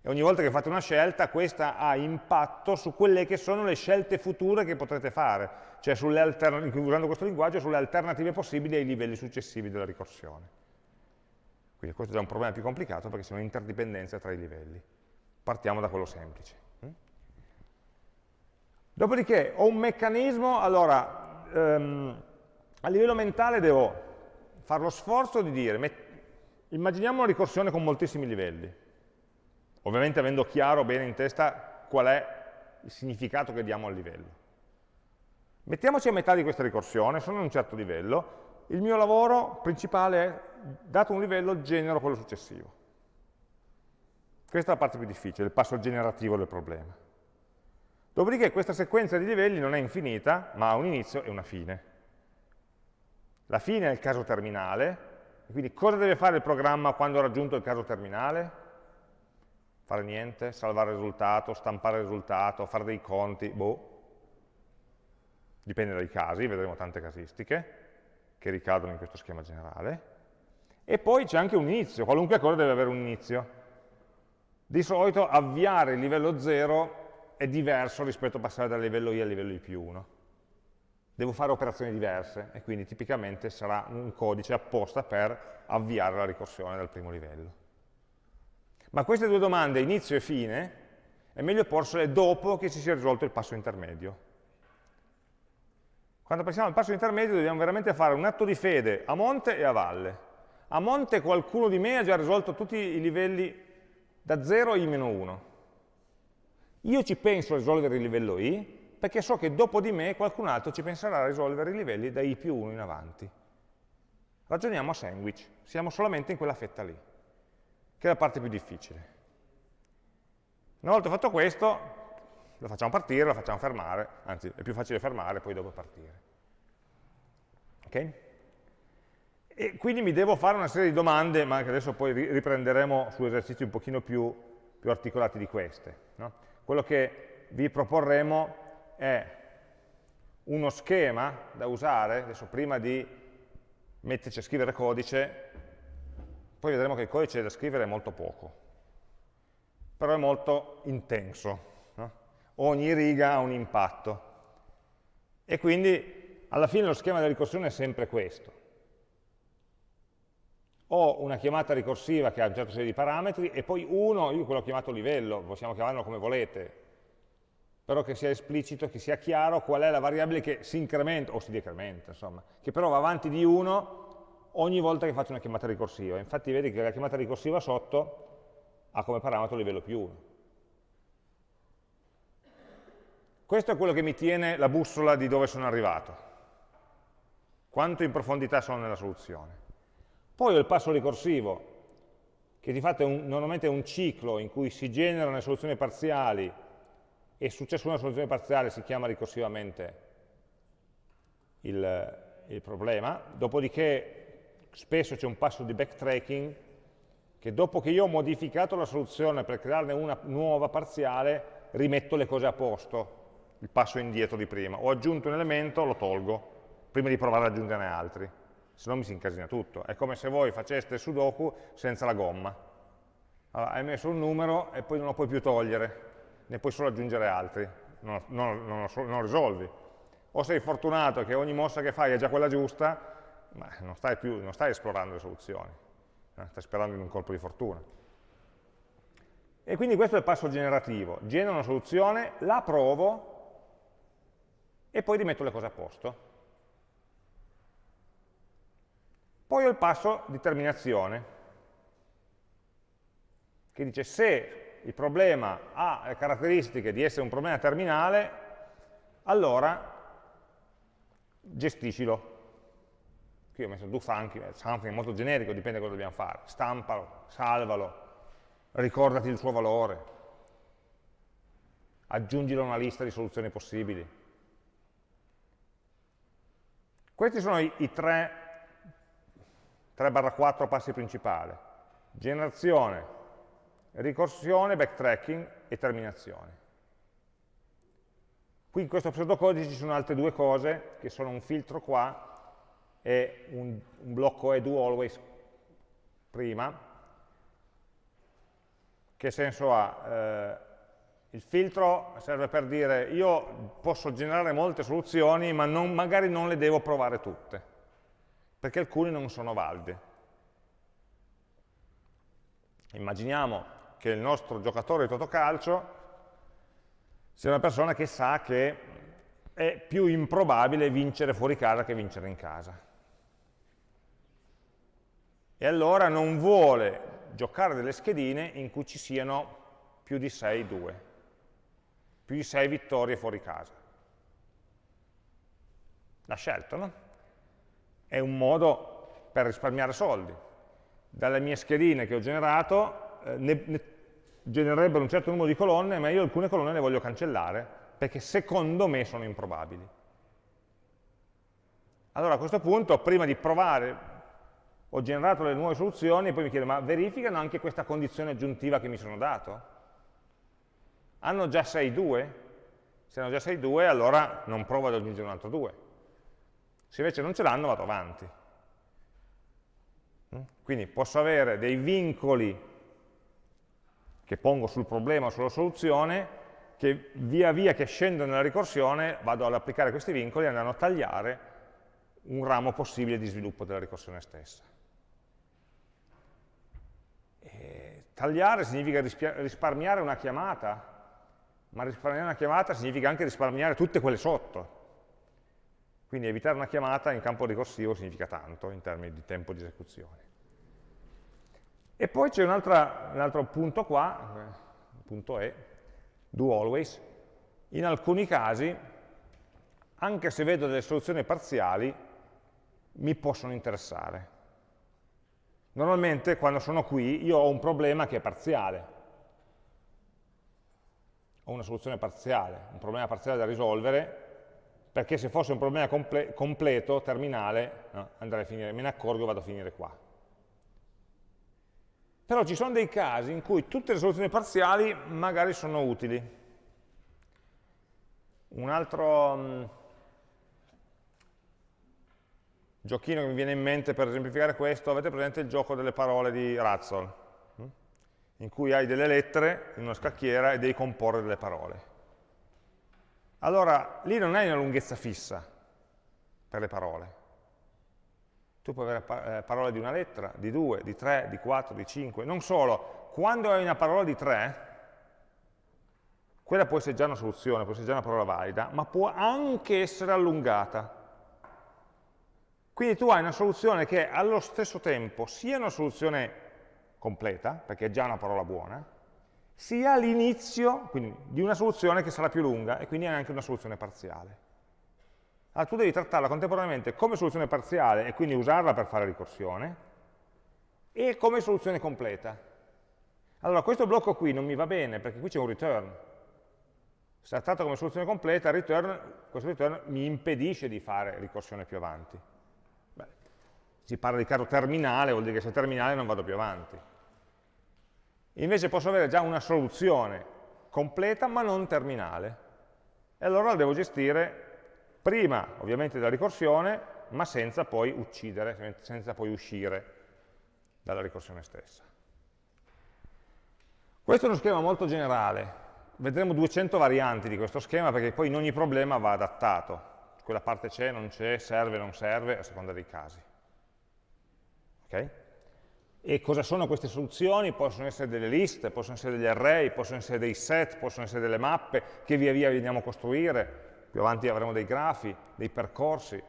Speaker 1: E ogni volta che fate una scelta, questa ha impatto su quelle che sono le scelte future che potrete fare, cioè usando questo linguaggio, sulle alternative possibili ai livelli successivi della ricorsione. Quindi questo è un problema più complicato perché c'è un'interdipendenza tra i livelli. Partiamo da quello semplice. Mm? Dopodiché ho un meccanismo, allora, ehm, a livello mentale devo fare lo sforzo di dire, immaginiamo una ricorsione con moltissimi livelli, ovviamente avendo chiaro bene in testa qual è il significato che diamo al livello. Mettiamoci a metà di questa ricorsione, sono a un certo livello, il mio lavoro principale è, dato un livello, genero quello successivo. Questa è la parte più difficile, il passo generativo del problema. Dopodiché questa sequenza di livelli non è infinita, ma ha un inizio e una fine. La fine è il caso terminale, quindi cosa deve fare il programma quando ha raggiunto il caso terminale? Fare niente, salvare il risultato, stampare il risultato, fare dei conti, boh. Dipende dai casi, vedremo tante casistiche che ricadono in questo schema generale. E poi c'è anche un inizio, qualunque cosa deve avere un inizio. Di solito avviare il livello 0 è diverso rispetto a passare dal livello i al livello i più 1. Devo fare operazioni diverse e quindi tipicamente sarà un codice apposta per avviare la ricorsione dal primo livello. Ma queste due domande, inizio e fine, è meglio porsele dopo che si sia risolto il passo intermedio. Quando passiamo al passo intermedio dobbiamo veramente fare un atto di fede a monte e a valle. A monte qualcuno di me ha già risolto tutti i livelli da 0 a i-1. Io ci penso a risolvere il livello i, perché so che dopo di me qualcun altro ci penserà a risolvere i livelli da i più 1 in avanti. Ragioniamo a sandwich, siamo solamente in quella fetta lì, che è la parte più difficile. Una volta fatto questo, lo facciamo partire, lo facciamo fermare, anzi è più facile fermare, poi dopo partire. Ok? E quindi mi devo fare una serie di domande, ma che adesso poi riprenderemo su esercizi un pochino più, più articolati di queste. No? Quello che vi proporremo è uno schema da usare, adesso prima di metterci a scrivere codice, poi vedremo che il codice da scrivere è molto poco però è molto intenso. No? Ogni riga ha un impatto. E quindi alla fine lo schema della ricorsione è sempre questo. Ho una chiamata ricorsiva che ha un certo serie di parametri e poi uno, io quello ho chiamato livello, possiamo chiamarlo come volete, però che sia esplicito, che sia chiaro qual è la variabile che si incrementa o si decrementa, insomma, che però va avanti di 1 ogni volta che faccio una chiamata ricorsiva. Infatti vedi che la chiamata ricorsiva sotto ha come parametro livello più 1. Questo è quello che mi tiene la bussola di dove sono arrivato, quanto in profondità sono nella soluzione. Poi ho il passo ricorsivo, che di fatto è un, normalmente è un ciclo in cui si generano le soluzioni parziali e successo una soluzione parziale si chiama ricorsivamente il, il problema, dopodiché spesso c'è un passo di backtracking che dopo che io ho modificato la soluzione per crearne una nuova parziale, rimetto le cose a posto, il passo indietro di prima. Ho aggiunto un elemento, lo tolgo, prima di provare ad aggiungerne altri, se no mi si incasina tutto. È come se voi faceste sudoku senza la gomma. Allora, hai messo un numero e poi non lo puoi più togliere, ne puoi solo aggiungere altri, non, non, non, non risolvi. O sei fortunato che ogni mossa che fai è già quella giusta, ma non stai, più, non stai esplorando le soluzioni eh, sta sperando in un colpo di fortuna. E quindi questo è il passo generativo, genero una soluzione, la provo e poi rimetto le cose a posto. Poi ho il passo di terminazione, che dice se il problema ha le caratteristiche di essere un problema terminale, allora gestiscilo. Qui ho messo do something, something molto generico, dipende da cosa dobbiamo fare. Stampalo, salvalo, ricordati il suo valore, aggiungilo a una lista di soluzioni possibili. Questi sono i, i 3, 3-4 passi principali. Generazione, ricorsione, backtracking e terminazione. Qui in questo pseudocodice ci sono altre due cose, che sono un filtro qua e un, un blocco è do always prima. Che senso ha? Eh, il filtro serve per dire io posso generare molte soluzioni ma non, magari non le devo provare tutte, perché alcune non sono valide. Immaginiamo che il nostro giocatore di totocalcio sia una persona che sa che è più improbabile vincere fuori casa che vincere in casa e allora non vuole giocare delle schedine in cui ci siano più di 6 2, più di 6 vittorie fuori casa. L'ha scelto, no? È un modo per risparmiare soldi. Dalle mie schedine che ho generato eh, ne, ne genererebbero un certo numero di colonne, ma io alcune colonne le voglio cancellare, perché secondo me sono improbabili. Allora a questo punto, prima di provare ho generato le nuove soluzioni e poi mi chiedo, ma verificano anche questa condizione aggiuntiva che mi sono dato? Hanno già 6 2? Se hanno già 6 2, allora non provo ad aggiungere un altro 2. Se invece non ce l'hanno, vado avanti. Mm? Quindi posso avere dei vincoli che pongo sul problema o sulla soluzione, che via via che scendo nella ricorsione vado ad applicare questi vincoli e andranno a tagliare un ramo possibile di sviluppo della ricorsione stessa tagliare significa risparmiare una chiamata, ma risparmiare una chiamata significa anche risparmiare tutte quelle sotto. Quindi evitare una chiamata in campo ricorsivo significa tanto in termini di tempo di esecuzione. E poi c'è un, un, altro punto qua, punto E, do always. In alcuni casi, anche se vedo delle soluzioni parziali, mi possono interessare. Normalmente quando sono qui io ho un problema che è parziale, ho una soluzione parziale, un problema parziale da risolvere, perché se fosse un problema comple completo, terminale, no, andrei a finire, me ne accorgo e vado a finire qua. Però ci sono dei casi in cui tutte le soluzioni parziali magari sono utili. Un altro um, giochino che mi viene in mente per esemplificare questo, avete presente il gioco delle parole di Razzle, hm? in cui hai delle lettere in una scacchiera e devi comporre delle parole. Allora, lì non hai una lunghezza fissa per le parole. Tu puoi avere eh, parole di una lettera, di due, di tre, di quattro, di cinque. Non solo, quando hai una parola di tre, quella può essere già una soluzione, può essere già una parola valida, ma può anche essere allungata. Quindi tu hai una soluzione che allo stesso tempo sia una soluzione completa, perché è già una parola buona, sia l'inizio di una soluzione che sarà più lunga e quindi è anche una soluzione parziale. Allora tu devi trattarla contemporaneamente come soluzione parziale e quindi usarla per fare ricorsione e come soluzione completa. Allora questo blocco qui non mi va bene perché qui c'è un return. Se la tratto come soluzione completa, return, questo return mi impedisce di fare ricorsione più avanti. Si parla di caso terminale, vuol dire che se è terminale non vado più avanti. Invece posso avere già una soluzione completa ma non terminale. E allora la devo gestire prima ovviamente della ricorsione, ma senza poi uccidere, senza poi uscire dalla ricorsione stessa. Questo è uno schema molto generale, vedremo 200 varianti di questo schema perché poi in ogni problema va adattato, quella parte c'è, non c'è, serve, non serve, a seconda dei casi. Okay? E cosa sono queste soluzioni? Possono essere delle liste, possono essere degli array, possono essere dei set, possono essere delle mappe che via via andiamo a costruire, più avanti avremo dei grafi, dei percorsi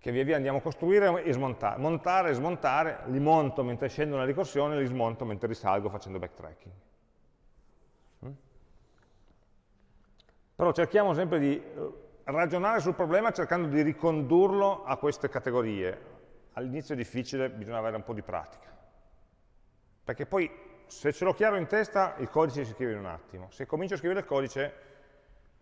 Speaker 1: che via via andiamo a costruire e smontare. Montare e smontare, li monto mentre scendo nella ricorsione, li smonto mentre risalgo facendo backtracking. Mm? Però cerchiamo sempre di eh, ragionare sul problema cercando di ricondurlo a queste categorie. All'inizio è difficile, bisogna avere un po' di pratica perché poi se ce l'ho chiaro in testa il codice si scrive in un attimo, se comincio a scrivere il codice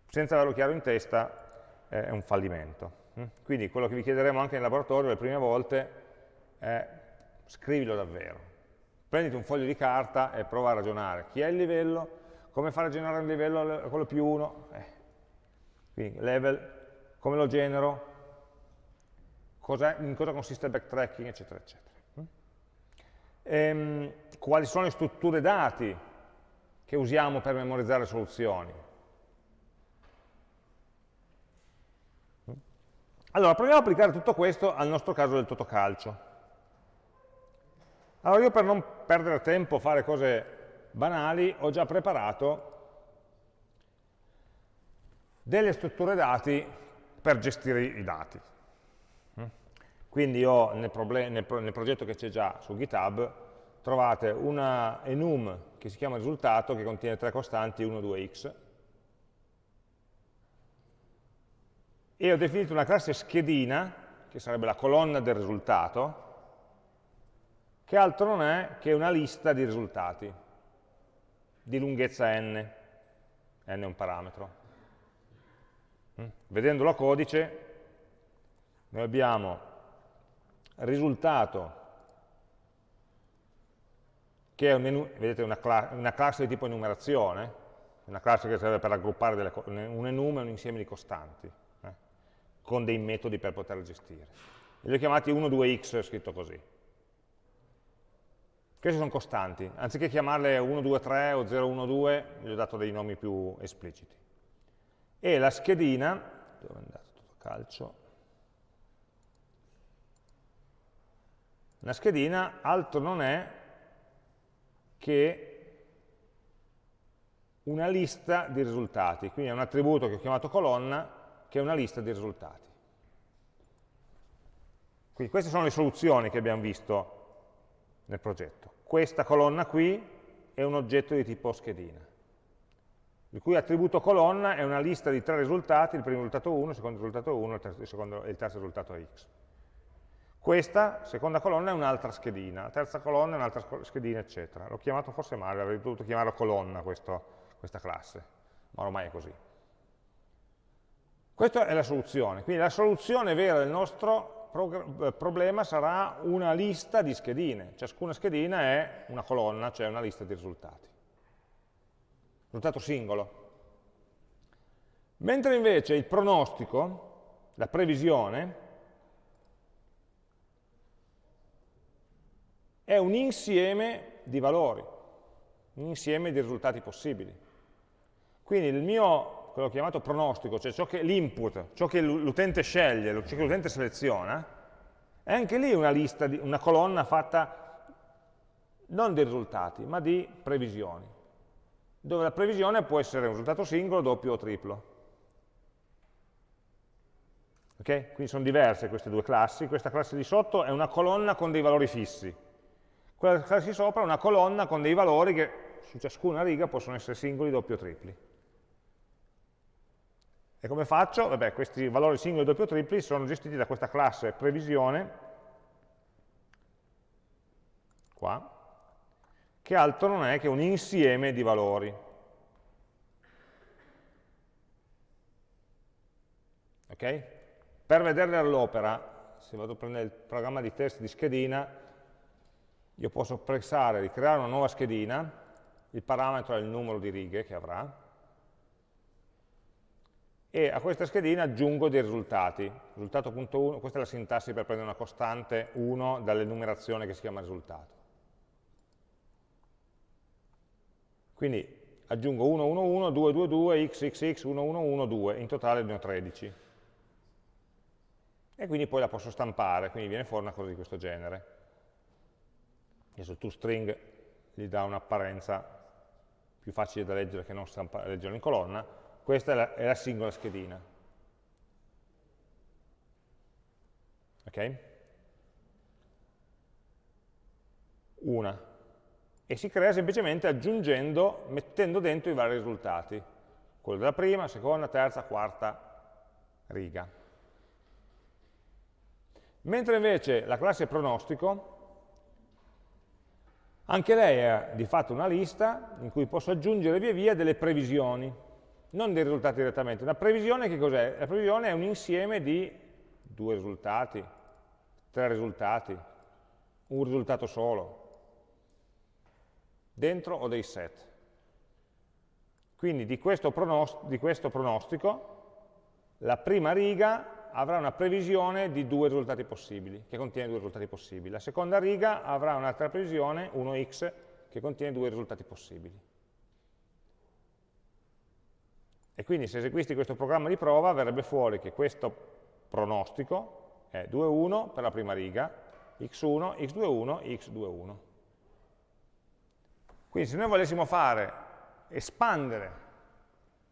Speaker 1: senza averlo chiaro in testa è un fallimento. Mm? Quindi quello che vi chiederemo anche in laboratorio le prime volte è scrivilo davvero. Prenditi un foglio di carta e prova a ragionare. Chi è il livello? Come fare a generare un livello quello più 1? Eh. Quindi level, come lo genero? In cosa consiste il backtracking, eccetera, eccetera ehm, quali sono le strutture dati che usiamo per memorizzare soluzioni. Allora, proviamo ad applicare tutto questo al nostro caso del totocalcio. Allora, io per non perdere tempo a fare cose banali, ho già preparato delle strutture dati per gestire i dati. Quindi io nel, nel, nel progetto che c'è già su GitHub trovate una enum che si chiama risultato che contiene tre costanti 1, 2x e ho definito una classe schedina che sarebbe la colonna del risultato che altro non è che una lista di risultati di lunghezza n, n è un parametro. Mm? Vedendolo a codice, noi abbiamo risultato che è un, vedete, una, cla una, classe di tipo enumerazione, una classe che serve per raggruppare delle, un enum è un insieme di costanti, eh, con dei metodi per poterle gestire. Li ho chiamati 1, 2x, scritto così. Questi sono costanti, anziché chiamarle 1, 2, 3 o 0, 1, 2, gli ho dato dei nomi più espliciti. E la schedina, dove è andato tutto calcio, Una schedina altro non è che una lista di risultati, quindi è un attributo che ho chiamato colonna, che è una lista di risultati. Quindi queste sono le soluzioni che abbiamo visto nel progetto. Questa colonna qui è un oggetto di tipo schedina, il cui attributo colonna è una lista di tre risultati, il primo risultato 1, il secondo risultato 1 il il, il terzo risultato x. Questa seconda colonna è un'altra schedina, la terza colonna è un'altra schedina, eccetera. L'ho chiamato forse male, avrei dovuto chiamarlo colonna questo, questa classe, ma ormai è così. Questa è la soluzione, quindi la soluzione vera del nostro eh, problema sarà una lista di schedine. Ciascuna schedina è una colonna, cioè una lista di risultati. Risultato singolo. Mentre invece il pronostico, la previsione, è un insieme di valori, un insieme di risultati possibili. Quindi il mio, quello chiamato pronostico, cioè l'input, ciò che l'utente sceglie, ciò che l'utente seleziona, è anche lì una lista, una colonna fatta non di risultati, ma di previsioni, dove la previsione può essere un risultato singolo, doppio o triplo. Okay? Quindi sono diverse queste due classi, questa classe di sotto è una colonna con dei valori fissi, quella classe sopra è una colonna con dei valori che su ciascuna riga possono essere singoli, doppi o tripli. E come faccio? Vabbè, questi valori singoli, doppi o tripli sono gestiti da questa classe previsione, qua, che altro non è che un insieme di valori. Ok? Per vederle all'opera, se vado a prendere il programma di test di schedina, io posso pensare di creare una nuova schedina, il parametro è il numero di righe che avrà, e a questa schedina aggiungo dei risultati. Risultato.1, questa è la sintassi per prendere una costante 1 dall'enumerazione che si chiama risultato. Quindi aggiungo 1, 1, 1, 2, 2, 2, x, x, x, 1, 1, 1, 2, in totale ne ho 13. E quindi poi la posso stampare, quindi viene fuori una cosa di questo genere adesso toString gli dà un'apparenza più facile da leggere che non leggerlo in colonna, questa è la, è la singola schedina. Ok? Una. E si crea semplicemente aggiungendo, mettendo dentro i vari risultati, quello della prima, seconda, terza, quarta riga. Mentre invece la classe pronostico anche lei è di fatto una lista in cui posso aggiungere via via delle previsioni, non dei risultati direttamente. Una previsione che cos'è? La previsione è un insieme di due risultati, tre risultati, un risultato solo, dentro o dei set. Quindi di questo, di questo pronostico la prima riga avrà una previsione di due risultati possibili, che contiene due risultati possibili. La seconda riga avrà un'altra previsione, 1x, che contiene due risultati possibili. E quindi se eseguisti questo programma di prova verrebbe fuori che questo pronostico è 2,1 per la prima riga, x1, x21, x21. Quindi se noi volessimo fare, espandere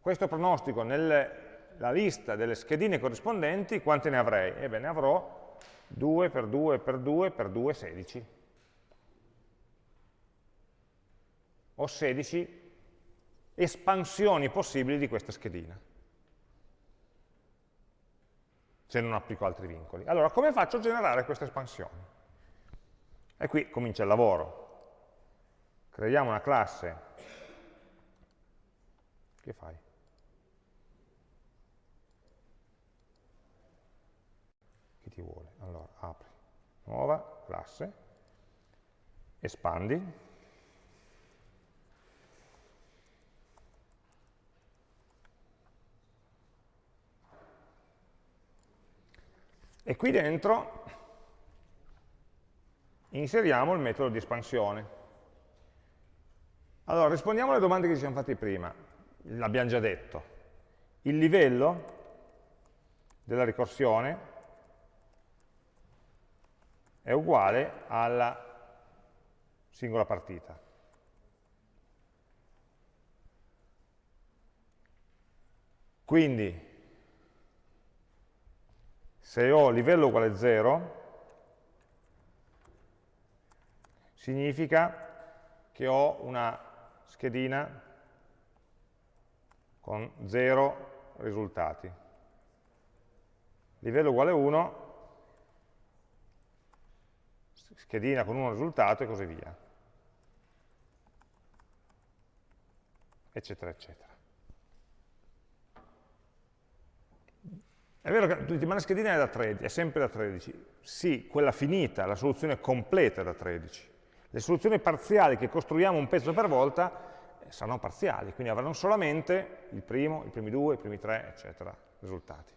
Speaker 1: questo pronostico nelle la lista delle schedine corrispondenti, quante ne avrei? Ebbene, avrò 2 per 2 per 2 per 2, 16. Ho 16 espansioni possibili di questa schedina, se non applico altri vincoli. Allora, come faccio a generare queste espansioni? E qui comincia il lavoro. Creiamo una classe. Che fai? Ti vuole. Allora, apri, nuova classe, espandi, e qui dentro inseriamo il metodo di espansione. Allora, rispondiamo alle domande che ci siamo fatti prima, l'abbiamo già detto. Il livello della ricorsione è uguale alla singola partita. Quindi, se ho livello uguale a 0, significa che ho una schedina con 0 risultati. Livello uguale 1 schedina con un risultato e così via. Eccetera, eccetera. È vero che l'ultima schedina è, da 13, è sempre da 13. Sì, quella finita, la soluzione completa è da 13. Le soluzioni parziali che costruiamo un pezzo per volta eh, saranno parziali, quindi avranno solamente il primo, i primi due, i primi tre, eccetera, risultati.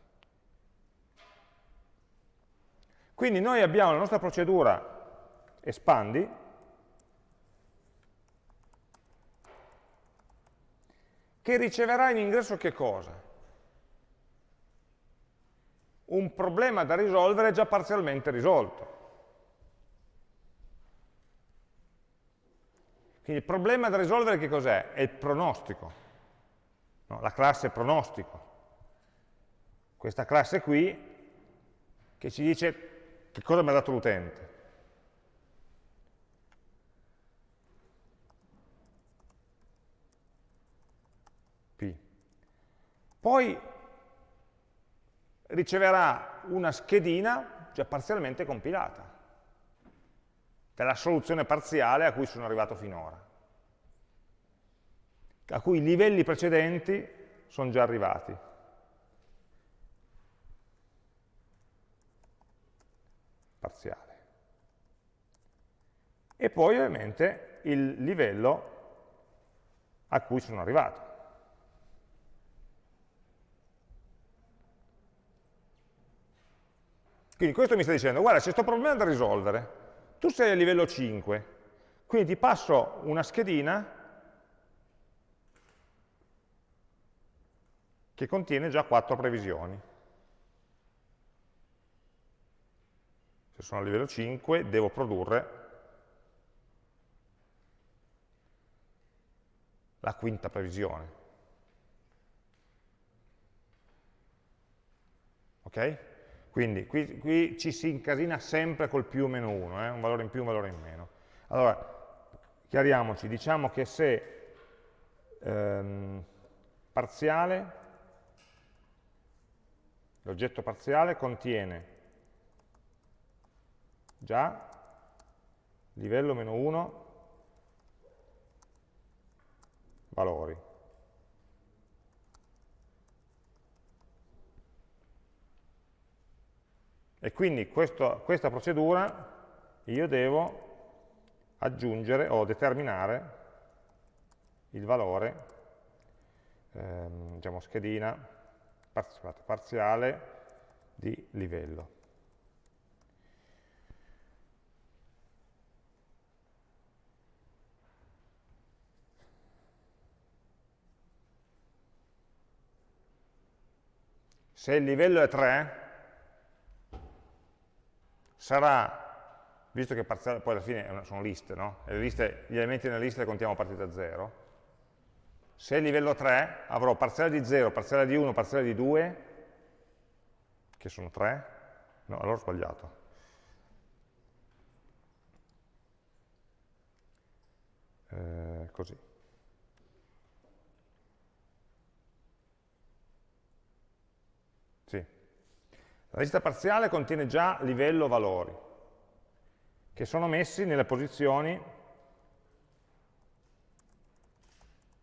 Speaker 1: Quindi noi abbiamo la nostra procedura espandi, che riceverà in ingresso che cosa? Un problema da risolvere già parzialmente risolto. Quindi il problema da risolvere che cos'è? È il pronostico, no, la classe pronostico. Questa classe qui che ci dice che cosa mi ha dato l'utente. Poi riceverà una schedina già parzialmente compilata, della soluzione parziale a cui sono arrivato finora, a cui i livelli precedenti sono già arrivati. Parziale. E poi ovviamente il livello a cui sono arrivato. Quindi questo mi sta dicendo, guarda, c'è questo problema da risolvere, tu sei a livello 5, quindi ti passo una schedina che contiene già quattro previsioni. Se sono a livello 5 devo produrre la quinta previsione. Ok? Quindi qui, qui, ci si incasina sempre col più o meno 1, eh? un valore in più, un valore in meno. Allora, chiariamoci, diciamo che se ehm, parziale, l'oggetto parziale contiene già livello meno 1 valori. E quindi questo, questa procedura io devo aggiungere o determinare il valore, ehm, diciamo schedina parziale di livello. Se il livello è 3, sarà, visto che parziale, poi alla fine sono liste, no? liste, gli elementi nella lista li contiamo a partire da 0, se è livello 3 avrò parziale di 0, parziale di 1, parziale di 2, che sono 3, no, allora ho sbagliato. Eh, così. Sì. La lista parziale contiene già livello valori, che sono messi nelle posizioni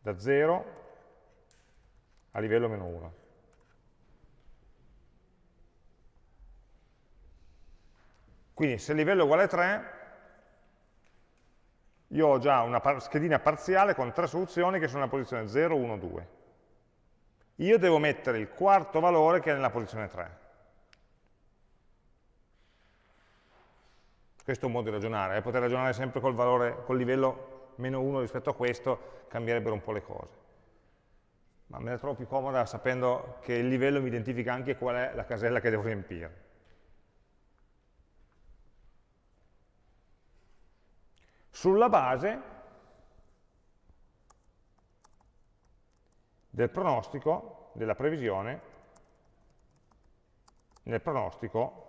Speaker 1: da 0 a livello meno 1. Quindi se il livello è uguale a 3, io ho già una schedina parziale con tre soluzioni che sono nella posizione 0, 1, 2. Io devo mettere il quarto valore che è nella posizione 3. Questo è un modo di ragionare, eh? poter ragionare sempre col, valore, col livello meno 1 rispetto a questo cambierebbero un po' le cose. Ma me la trovo più comoda sapendo che il livello mi identifica anche qual è la casella che devo riempire. Sulla base del pronostico, della previsione, nel pronostico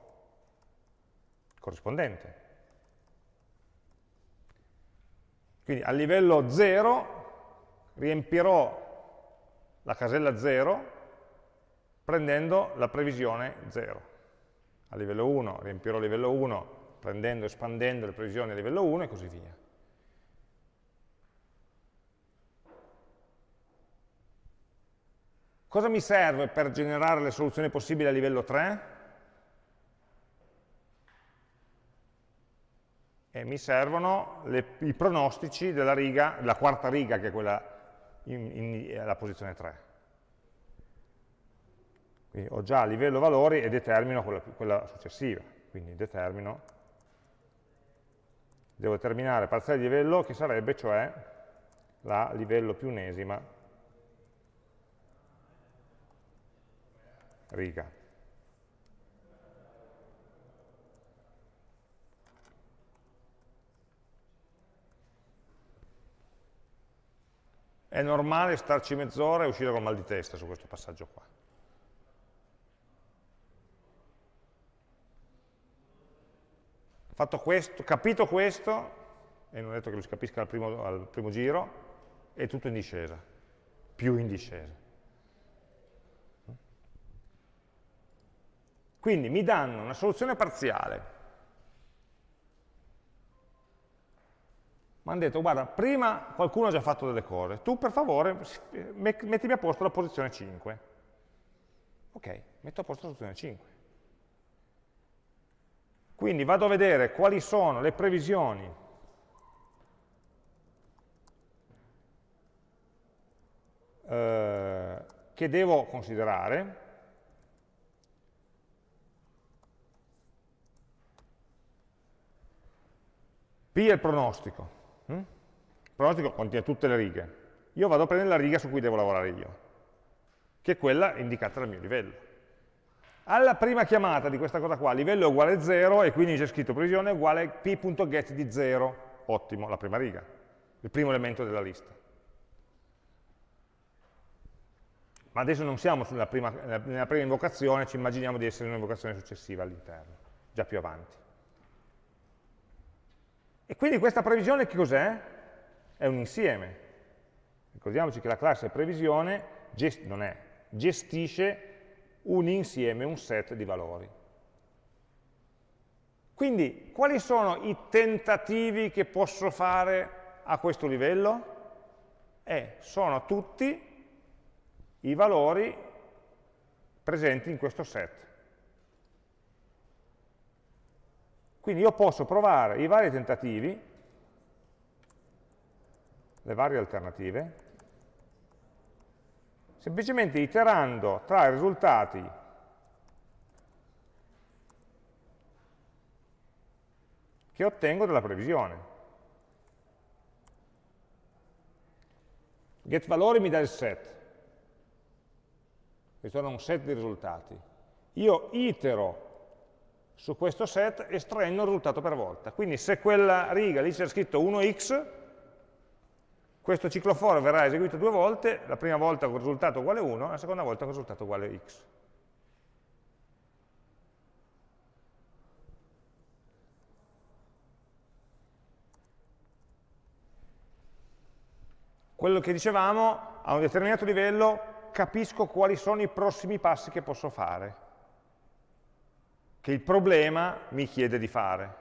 Speaker 1: corrispondente. Quindi a livello 0 riempirò la casella 0 prendendo la previsione 0. A livello 1 riempirò il livello 1 prendendo, espandendo le previsioni a livello 1 e così via. Cosa mi serve per generare le soluzioni possibili a livello 3? E mi servono le, i pronostici della riga, della quarta riga, che è quella in, in, alla posizione 3. Quindi ho già livello valori e determino quella, quella successiva. Quindi determino, devo determinare parziale di livello che sarebbe cioè la livello più unesima riga. È normale starci mezz'ora e uscire con mal di testa su questo passaggio qua. Fatto questo, capito questo, e non ho detto che lo si capisca al primo, al primo giro, è tutto in discesa, più in discesa. Quindi mi danno una soluzione parziale. Mi hanno detto, guarda, prima qualcuno ha già fatto delle cose, tu per favore mettimi a posto la posizione 5. Ok, metto a posto la posizione 5. Quindi vado a vedere quali sono le previsioni eh, che devo considerare P è il pronostico. Pronostico contiene tutte le righe. Io vado a prendere la riga su cui devo lavorare io, che è quella indicata dal mio livello. Alla prima chiamata di questa cosa qua, livello è uguale a 0 e quindi c'è scritto previsione uguale p.get di 0. Ottimo, la prima riga, il primo elemento della lista. Ma adesso non siamo prima, nella prima invocazione, ci immaginiamo di essere in un'invocazione successiva all'interno, già più avanti. E quindi questa previsione che cos'è? È un insieme. Ricordiamoci che la classe previsione gest è, gestisce un insieme, un set di valori. Quindi, quali sono i tentativi che posso fare a questo livello? Eh, sono tutti i valori presenti in questo set. Quindi io posso provare i vari tentativi, le varie alternative, semplicemente iterando tra i risultati che ottengo dalla previsione. GetValori mi dà il set, è un set di risultati. Io itero su questo set estraendo il risultato per volta. Quindi se quella riga lì c'è scritto 1x, questo ciclo for verrà eseguito due volte, la prima volta con risultato uguale 1, la seconda volta con risultato uguale x. Quello che dicevamo, a un determinato livello capisco quali sono i prossimi passi che posso fare che il problema mi chiede di fare.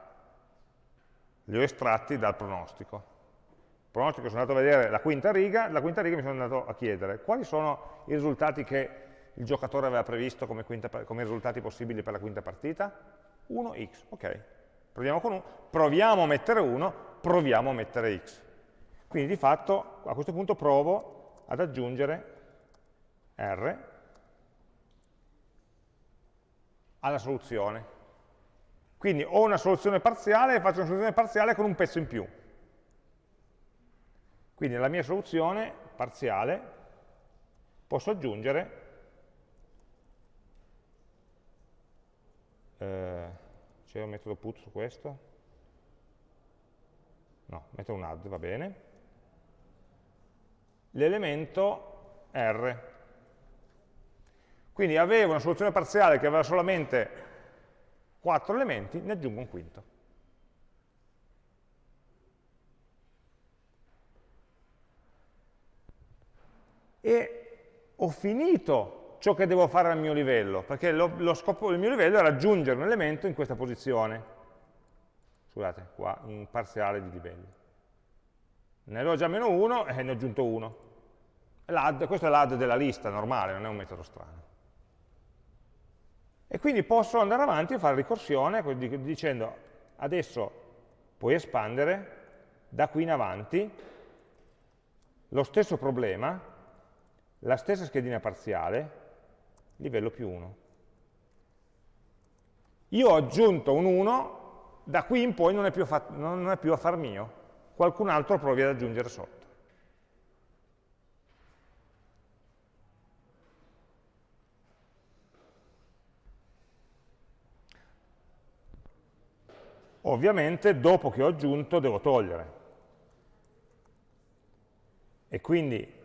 Speaker 1: Li ho estratti dal pronostico. Pronostico sono andato a vedere la quinta riga, la quinta riga mi sono andato a chiedere quali sono i risultati che il giocatore aveva previsto come, quinta, come risultati possibili per la quinta partita? 1x, ok. Proviamo con 1, proviamo a mettere 1, proviamo a mettere x. Quindi di fatto a questo punto provo ad aggiungere r alla soluzione. Quindi ho una soluzione parziale e faccio una soluzione parziale con un pezzo in più. Quindi nella mia soluzione parziale posso aggiungere eh, c'è un metodo put su questo? No, metto un add, va bene. L'elemento R. Quindi avevo una soluzione parziale che aveva solamente 4 elementi, ne aggiungo un quinto. E ho finito ciò che devo fare al mio livello, perché lo, lo scopo del mio livello era aggiungere un elemento in questa posizione. Scusate, qua un parziale di livelli. Ne avevo già meno 1 e ne ho aggiunto 1. Questo è l'add della lista normale, non è un metodo strano. E quindi posso andare avanti e fare ricorsione dicendo adesso puoi espandere da qui in avanti lo stesso problema, la stessa schedina parziale, livello più 1. Io ho aggiunto un 1, da qui in poi non è più, non è più affar mio, qualcun altro provi ad aggiungere sotto. Ovviamente dopo che ho aggiunto devo togliere. E quindi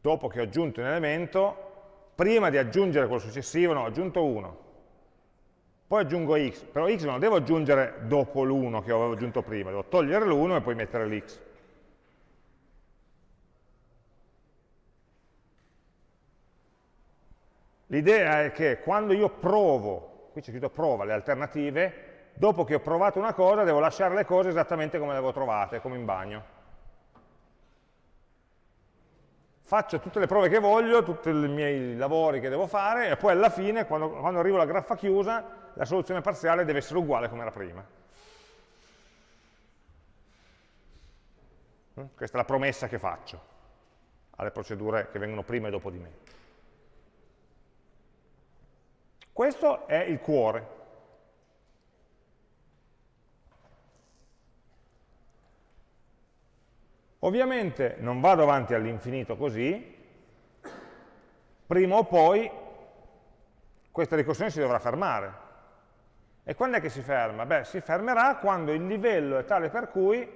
Speaker 1: dopo che ho aggiunto un elemento, prima di aggiungere quello successivo, no, ho aggiunto 1, poi aggiungo x, però x non lo devo aggiungere dopo l'1 che avevo aggiunto prima, devo togliere l'1 e poi mettere l'x. L'idea è che quando io provo, qui c'è scritto prova le alternative, dopo che ho provato una cosa devo lasciare le cose esattamente come le avevo trovate, come in bagno. Faccio tutte le prove che voglio, tutti i miei lavori che devo fare e poi alla fine, quando, quando arrivo alla graffa chiusa, la soluzione parziale deve essere uguale come era prima. Mm? Questa è la promessa che faccio alle procedure che vengono prima e dopo di me. Questo è il cuore. Ovviamente non vado avanti all'infinito così, prima o poi questa ricorsione si dovrà fermare. E quando è che si ferma? Beh, si fermerà quando il livello è tale per cui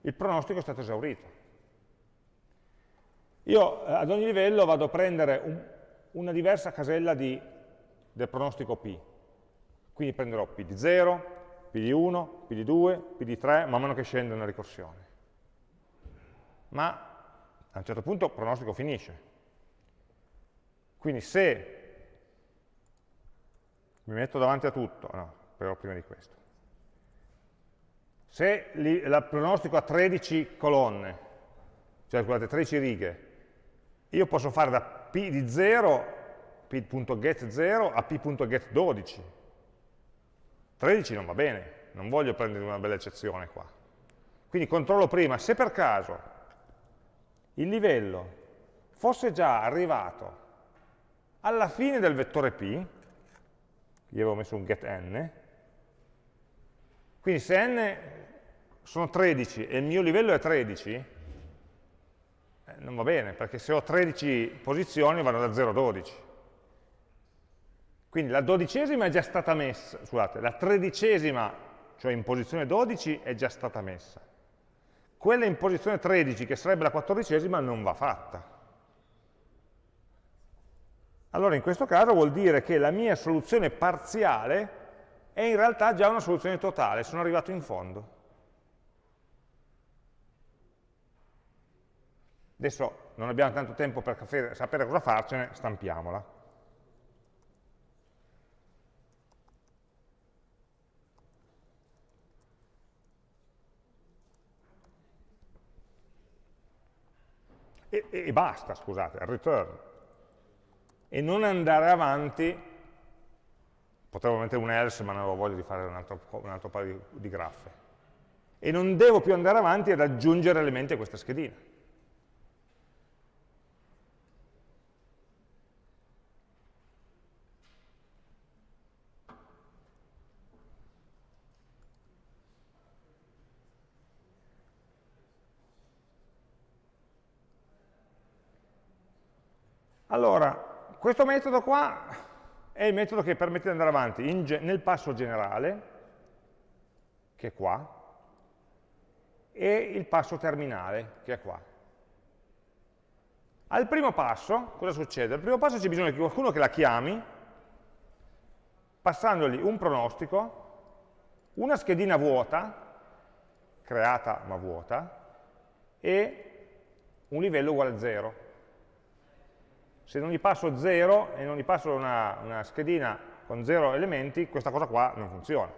Speaker 1: il pronostico è stato esaurito. Io eh, ad ogni livello vado a prendere un, una diversa casella di del pronostico P. Quindi prenderò P di 0, P di 1, P di 2, P di 3, man mano che scende una ricorsione. Ma a un certo punto il pronostico finisce. Quindi se mi metto davanti a tutto, no, però prima di questo. Se il pronostico ha 13 colonne, cioè scusate, 13 righe, io posso fare da P di 0 p.get0 a p.get12. 13 non va bene, non voglio prendere una bella eccezione qua. Quindi controllo prima se per caso il livello fosse già arrivato alla fine del vettore p, io avevo messo un get n, quindi se n sono 13 e il mio livello è 13, eh, non va bene, perché se ho 13 posizioni vanno da 0 a 12. Quindi la dodicesima è già stata messa, scusate, la tredicesima, cioè in posizione 12, è già stata messa. Quella in posizione 13, che sarebbe la quattordicesima, non va fatta. Allora in questo caso vuol dire che la mia soluzione parziale è in realtà già una soluzione totale, sono arrivato in fondo. Adesso non abbiamo tanto tempo per sapere cosa farcene, stampiamola. E, e basta, scusate, return. E non andare avanti, potevo mettere un else ma non avevo voglia di fare un altro, un altro paio di, di graffe. E non devo più andare avanti ad aggiungere elementi a questa schedina. Allora, questo metodo qua è il metodo che permette di andare avanti nel passo generale, che è qua, e il passo terminale, che è qua. Al primo passo, cosa succede? Al primo passo c'è bisogno di qualcuno che la chiami, passandogli un pronostico, una schedina vuota, creata ma vuota, e un livello uguale a 0. Se non gli passo 0 e non gli passo una, una schedina con 0 elementi, questa cosa qua non funziona.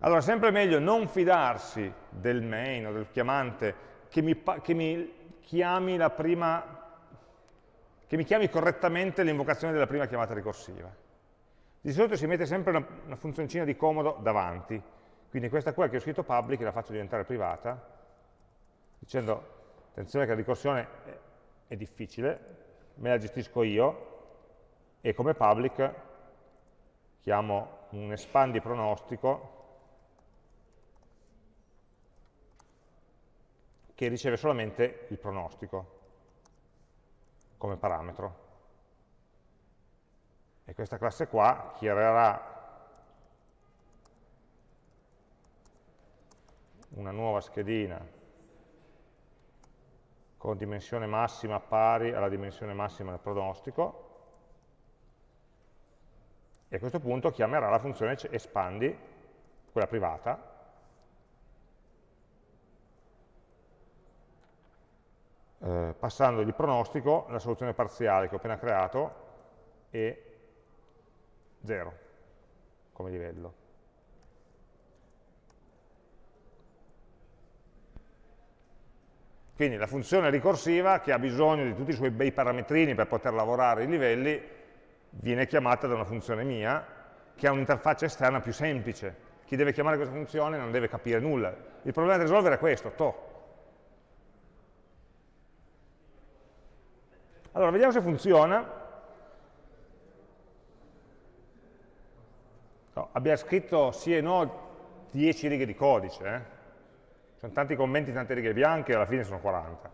Speaker 1: Allora, è sempre meglio non fidarsi del main o del chiamante che mi, che mi chiami la prima che mi chiami correttamente l'invocazione della prima chiamata ricorsiva. Di solito si mette sempre una, una funzioncina di comodo davanti, quindi questa qua che ho scritto public la faccio diventare privata, dicendo, attenzione che la ricorsione è, difficile, me la gestisco io, e come public chiamo un espandi pronostico che riceve solamente il pronostico come parametro. E questa classe qua chiarerà una nuova schedina con dimensione massima pari alla dimensione massima del pronostico e a questo punto chiamerà la funzione espandi, quella privata, eh, passando di pronostico la soluzione parziale che ho appena creato e 0 come livello. Quindi la funzione ricorsiva, che ha bisogno di tutti i suoi bei parametrini per poter lavorare i livelli, viene chiamata da una funzione mia, che ha un'interfaccia esterna più semplice. Chi deve chiamare questa funzione non deve capire nulla. Il problema da risolvere è questo, to, Allora, vediamo se funziona. No, abbiamo scritto sì e no 10 righe di codice. Eh? Sono tanti commenti, tante righe bianche, alla fine sono 40.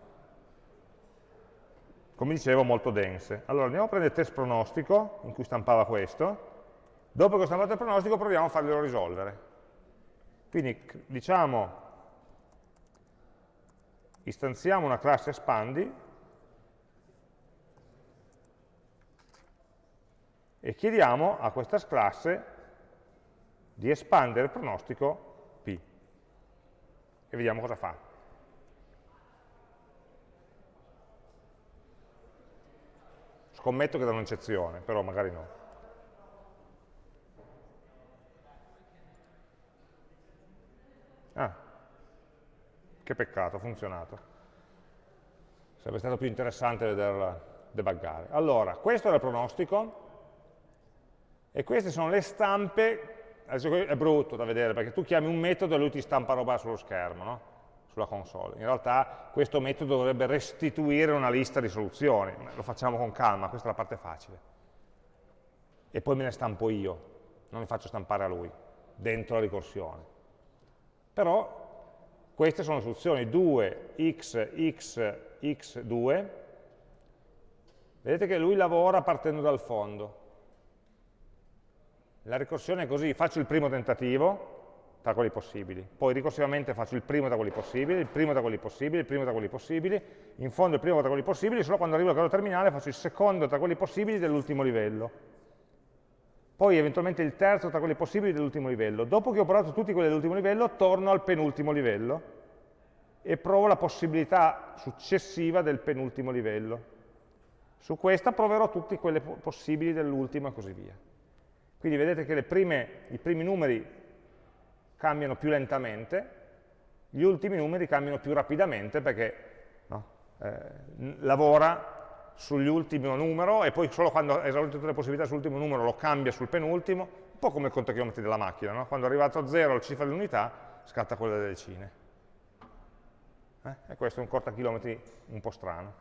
Speaker 1: Come dicevo, molto dense. Allora, andiamo a prendere il test pronostico, in cui stampava questo. Dopo che ho stampato il pronostico, proviamo a farglielo risolvere. Quindi, diciamo, istanziamo una classe espandi, e chiediamo a questa classe di espandere il pronostico. E vediamo cosa fa. Scommetto che da un'eccezione, però magari no. Ah, che peccato, ha funzionato. Sarebbe stato più interessante vederla debuggare. Allora, questo era il pronostico, e queste sono le stampe, adesso è brutto da vedere perché tu chiami un metodo e lui ti stampa roba sullo schermo, no? sulla console. In realtà questo metodo dovrebbe restituire una lista di soluzioni, lo facciamo con calma, questa è la parte facile. E poi me ne stampo io, non mi faccio stampare a lui, dentro la ricorsione. Però queste sono le soluzioni 2, x, x, x2. Vedete che lui lavora partendo dal fondo. La ricorsione è così, faccio il primo tentativo tra quelli possibili, poi ricorsivamente faccio il primo tra quelli possibili, il primo tra quelli possibili, il primo tra quelli possibili, in fondo il primo tra quelli possibili, solo quando arrivo al grado terminale faccio il secondo tra quelli possibili dell'ultimo livello. Poi eventualmente il terzo tra quelli possibili dell'ultimo livello. Dopo che ho provato tutti quelli dell'ultimo livello, torno al penultimo livello e provo la possibilità successiva del penultimo livello. Su questa proverò tutti quelli possibili dell'ultimo e così via. Quindi vedete che prime, i primi numeri cambiano più lentamente, gli ultimi numeri cambiano più rapidamente perché no, eh, lavora sull'ultimo numero e poi solo quando ha esaurito tutte le possibilità sull'ultimo numero lo cambia sul penultimo, un po' come il contachilometri della macchina, no? quando è arrivato a zero la cifra dell'unità scatta quella delle decine. Eh? E questo è un contachilometri un po' strano.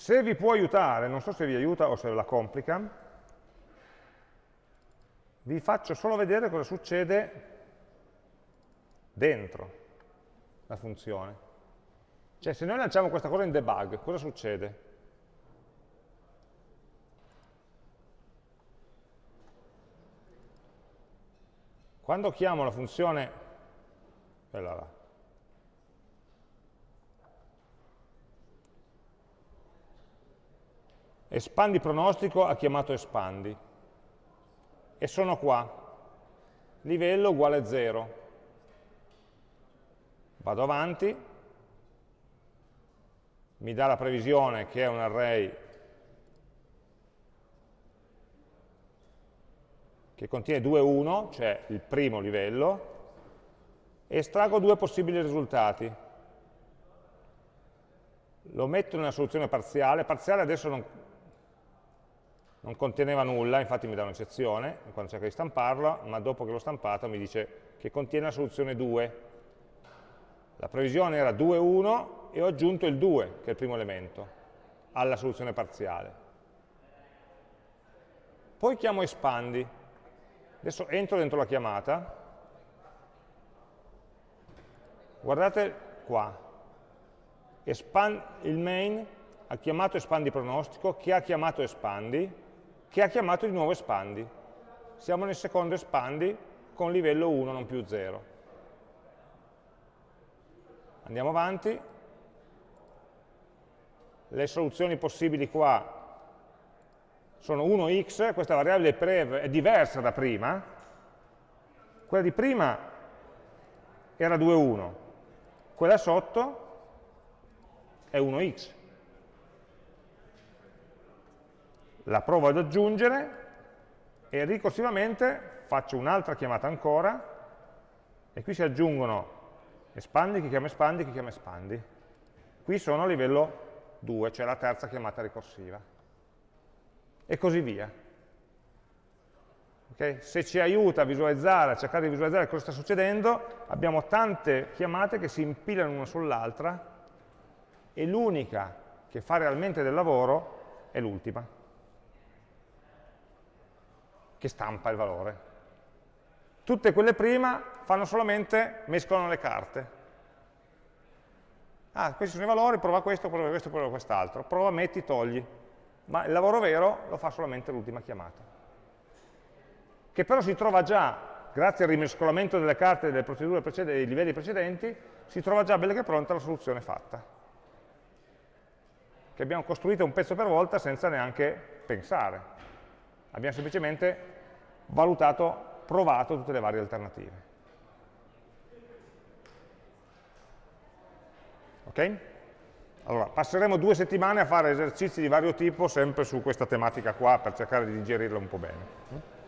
Speaker 1: Se vi può aiutare, non so se vi aiuta o se la complica, vi faccio solo vedere cosa succede dentro la funzione. Cioè, se noi lanciamo questa cosa in debug, cosa succede? Quando chiamo la funzione, allora, espandi pronostico ha chiamato espandi e sono qua, livello uguale 0. Vado avanti, mi dà la previsione che è un array che contiene 2 1, cioè il primo livello, e estraggo due possibili risultati. Lo metto nella soluzione parziale, parziale adesso non, non conteneva nulla, infatti mi dà un'eccezione quando cerco di stamparlo, ma dopo che l'ho stampato mi dice che contiene la soluzione 2. La previsione era 2, 1 e ho aggiunto il 2, che è il primo elemento, alla soluzione parziale. Poi chiamo espandi. Adesso entro dentro la chiamata. Guardate qua. Expand, il main ha chiamato espandi pronostico, che ha chiamato espandi, che ha chiamato di nuovo espandi. Siamo nel secondo espandi con livello 1, non più 0. Andiamo avanti. Le soluzioni possibili qua sono 1x, questa variabile prev è diversa da prima, quella di prima era 2,1, quella sotto è 1x. La provo ad aggiungere e ricorsivamente faccio un'altra chiamata ancora e qui si aggiungono espandi, chi chiama espandi, chi chiama espandi. Qui sono a livello 2, cioè la terza chiamata ricorsiva e così via. Okay? Se ci aiuta a visualizzare, a cercare di visualizzare cosa sta succedendo, abbiamo tante chiamate che si impilano una sull'altra e l'unica che fa realmente del lavoro è l'ultima, che stampa il valore. Tutte quelle prima fanno solamente, mescolano le carte. Ah, questi sono i valori, prova questo, prova questo, prova quest'altro. Prova, metti, togli ma il lavoro vero lo fa solamente l'ultima chiamata. Che però si trova già, grazie al rimescolamento delle carte delle procedure precedenti, dei livelli precedenti, si trova già bella che pronta la soluzione fatta. Che abbiamo costruito un pezzo per volta senza neanche pensare. Abbiamo semplicemente valutato, provato tutte le varie alternative. Ok? Allora, passeremo due settimane a fare esercizi di vario tipo, sempre su questa tematica qua, per cercare di digerirla un po' bene.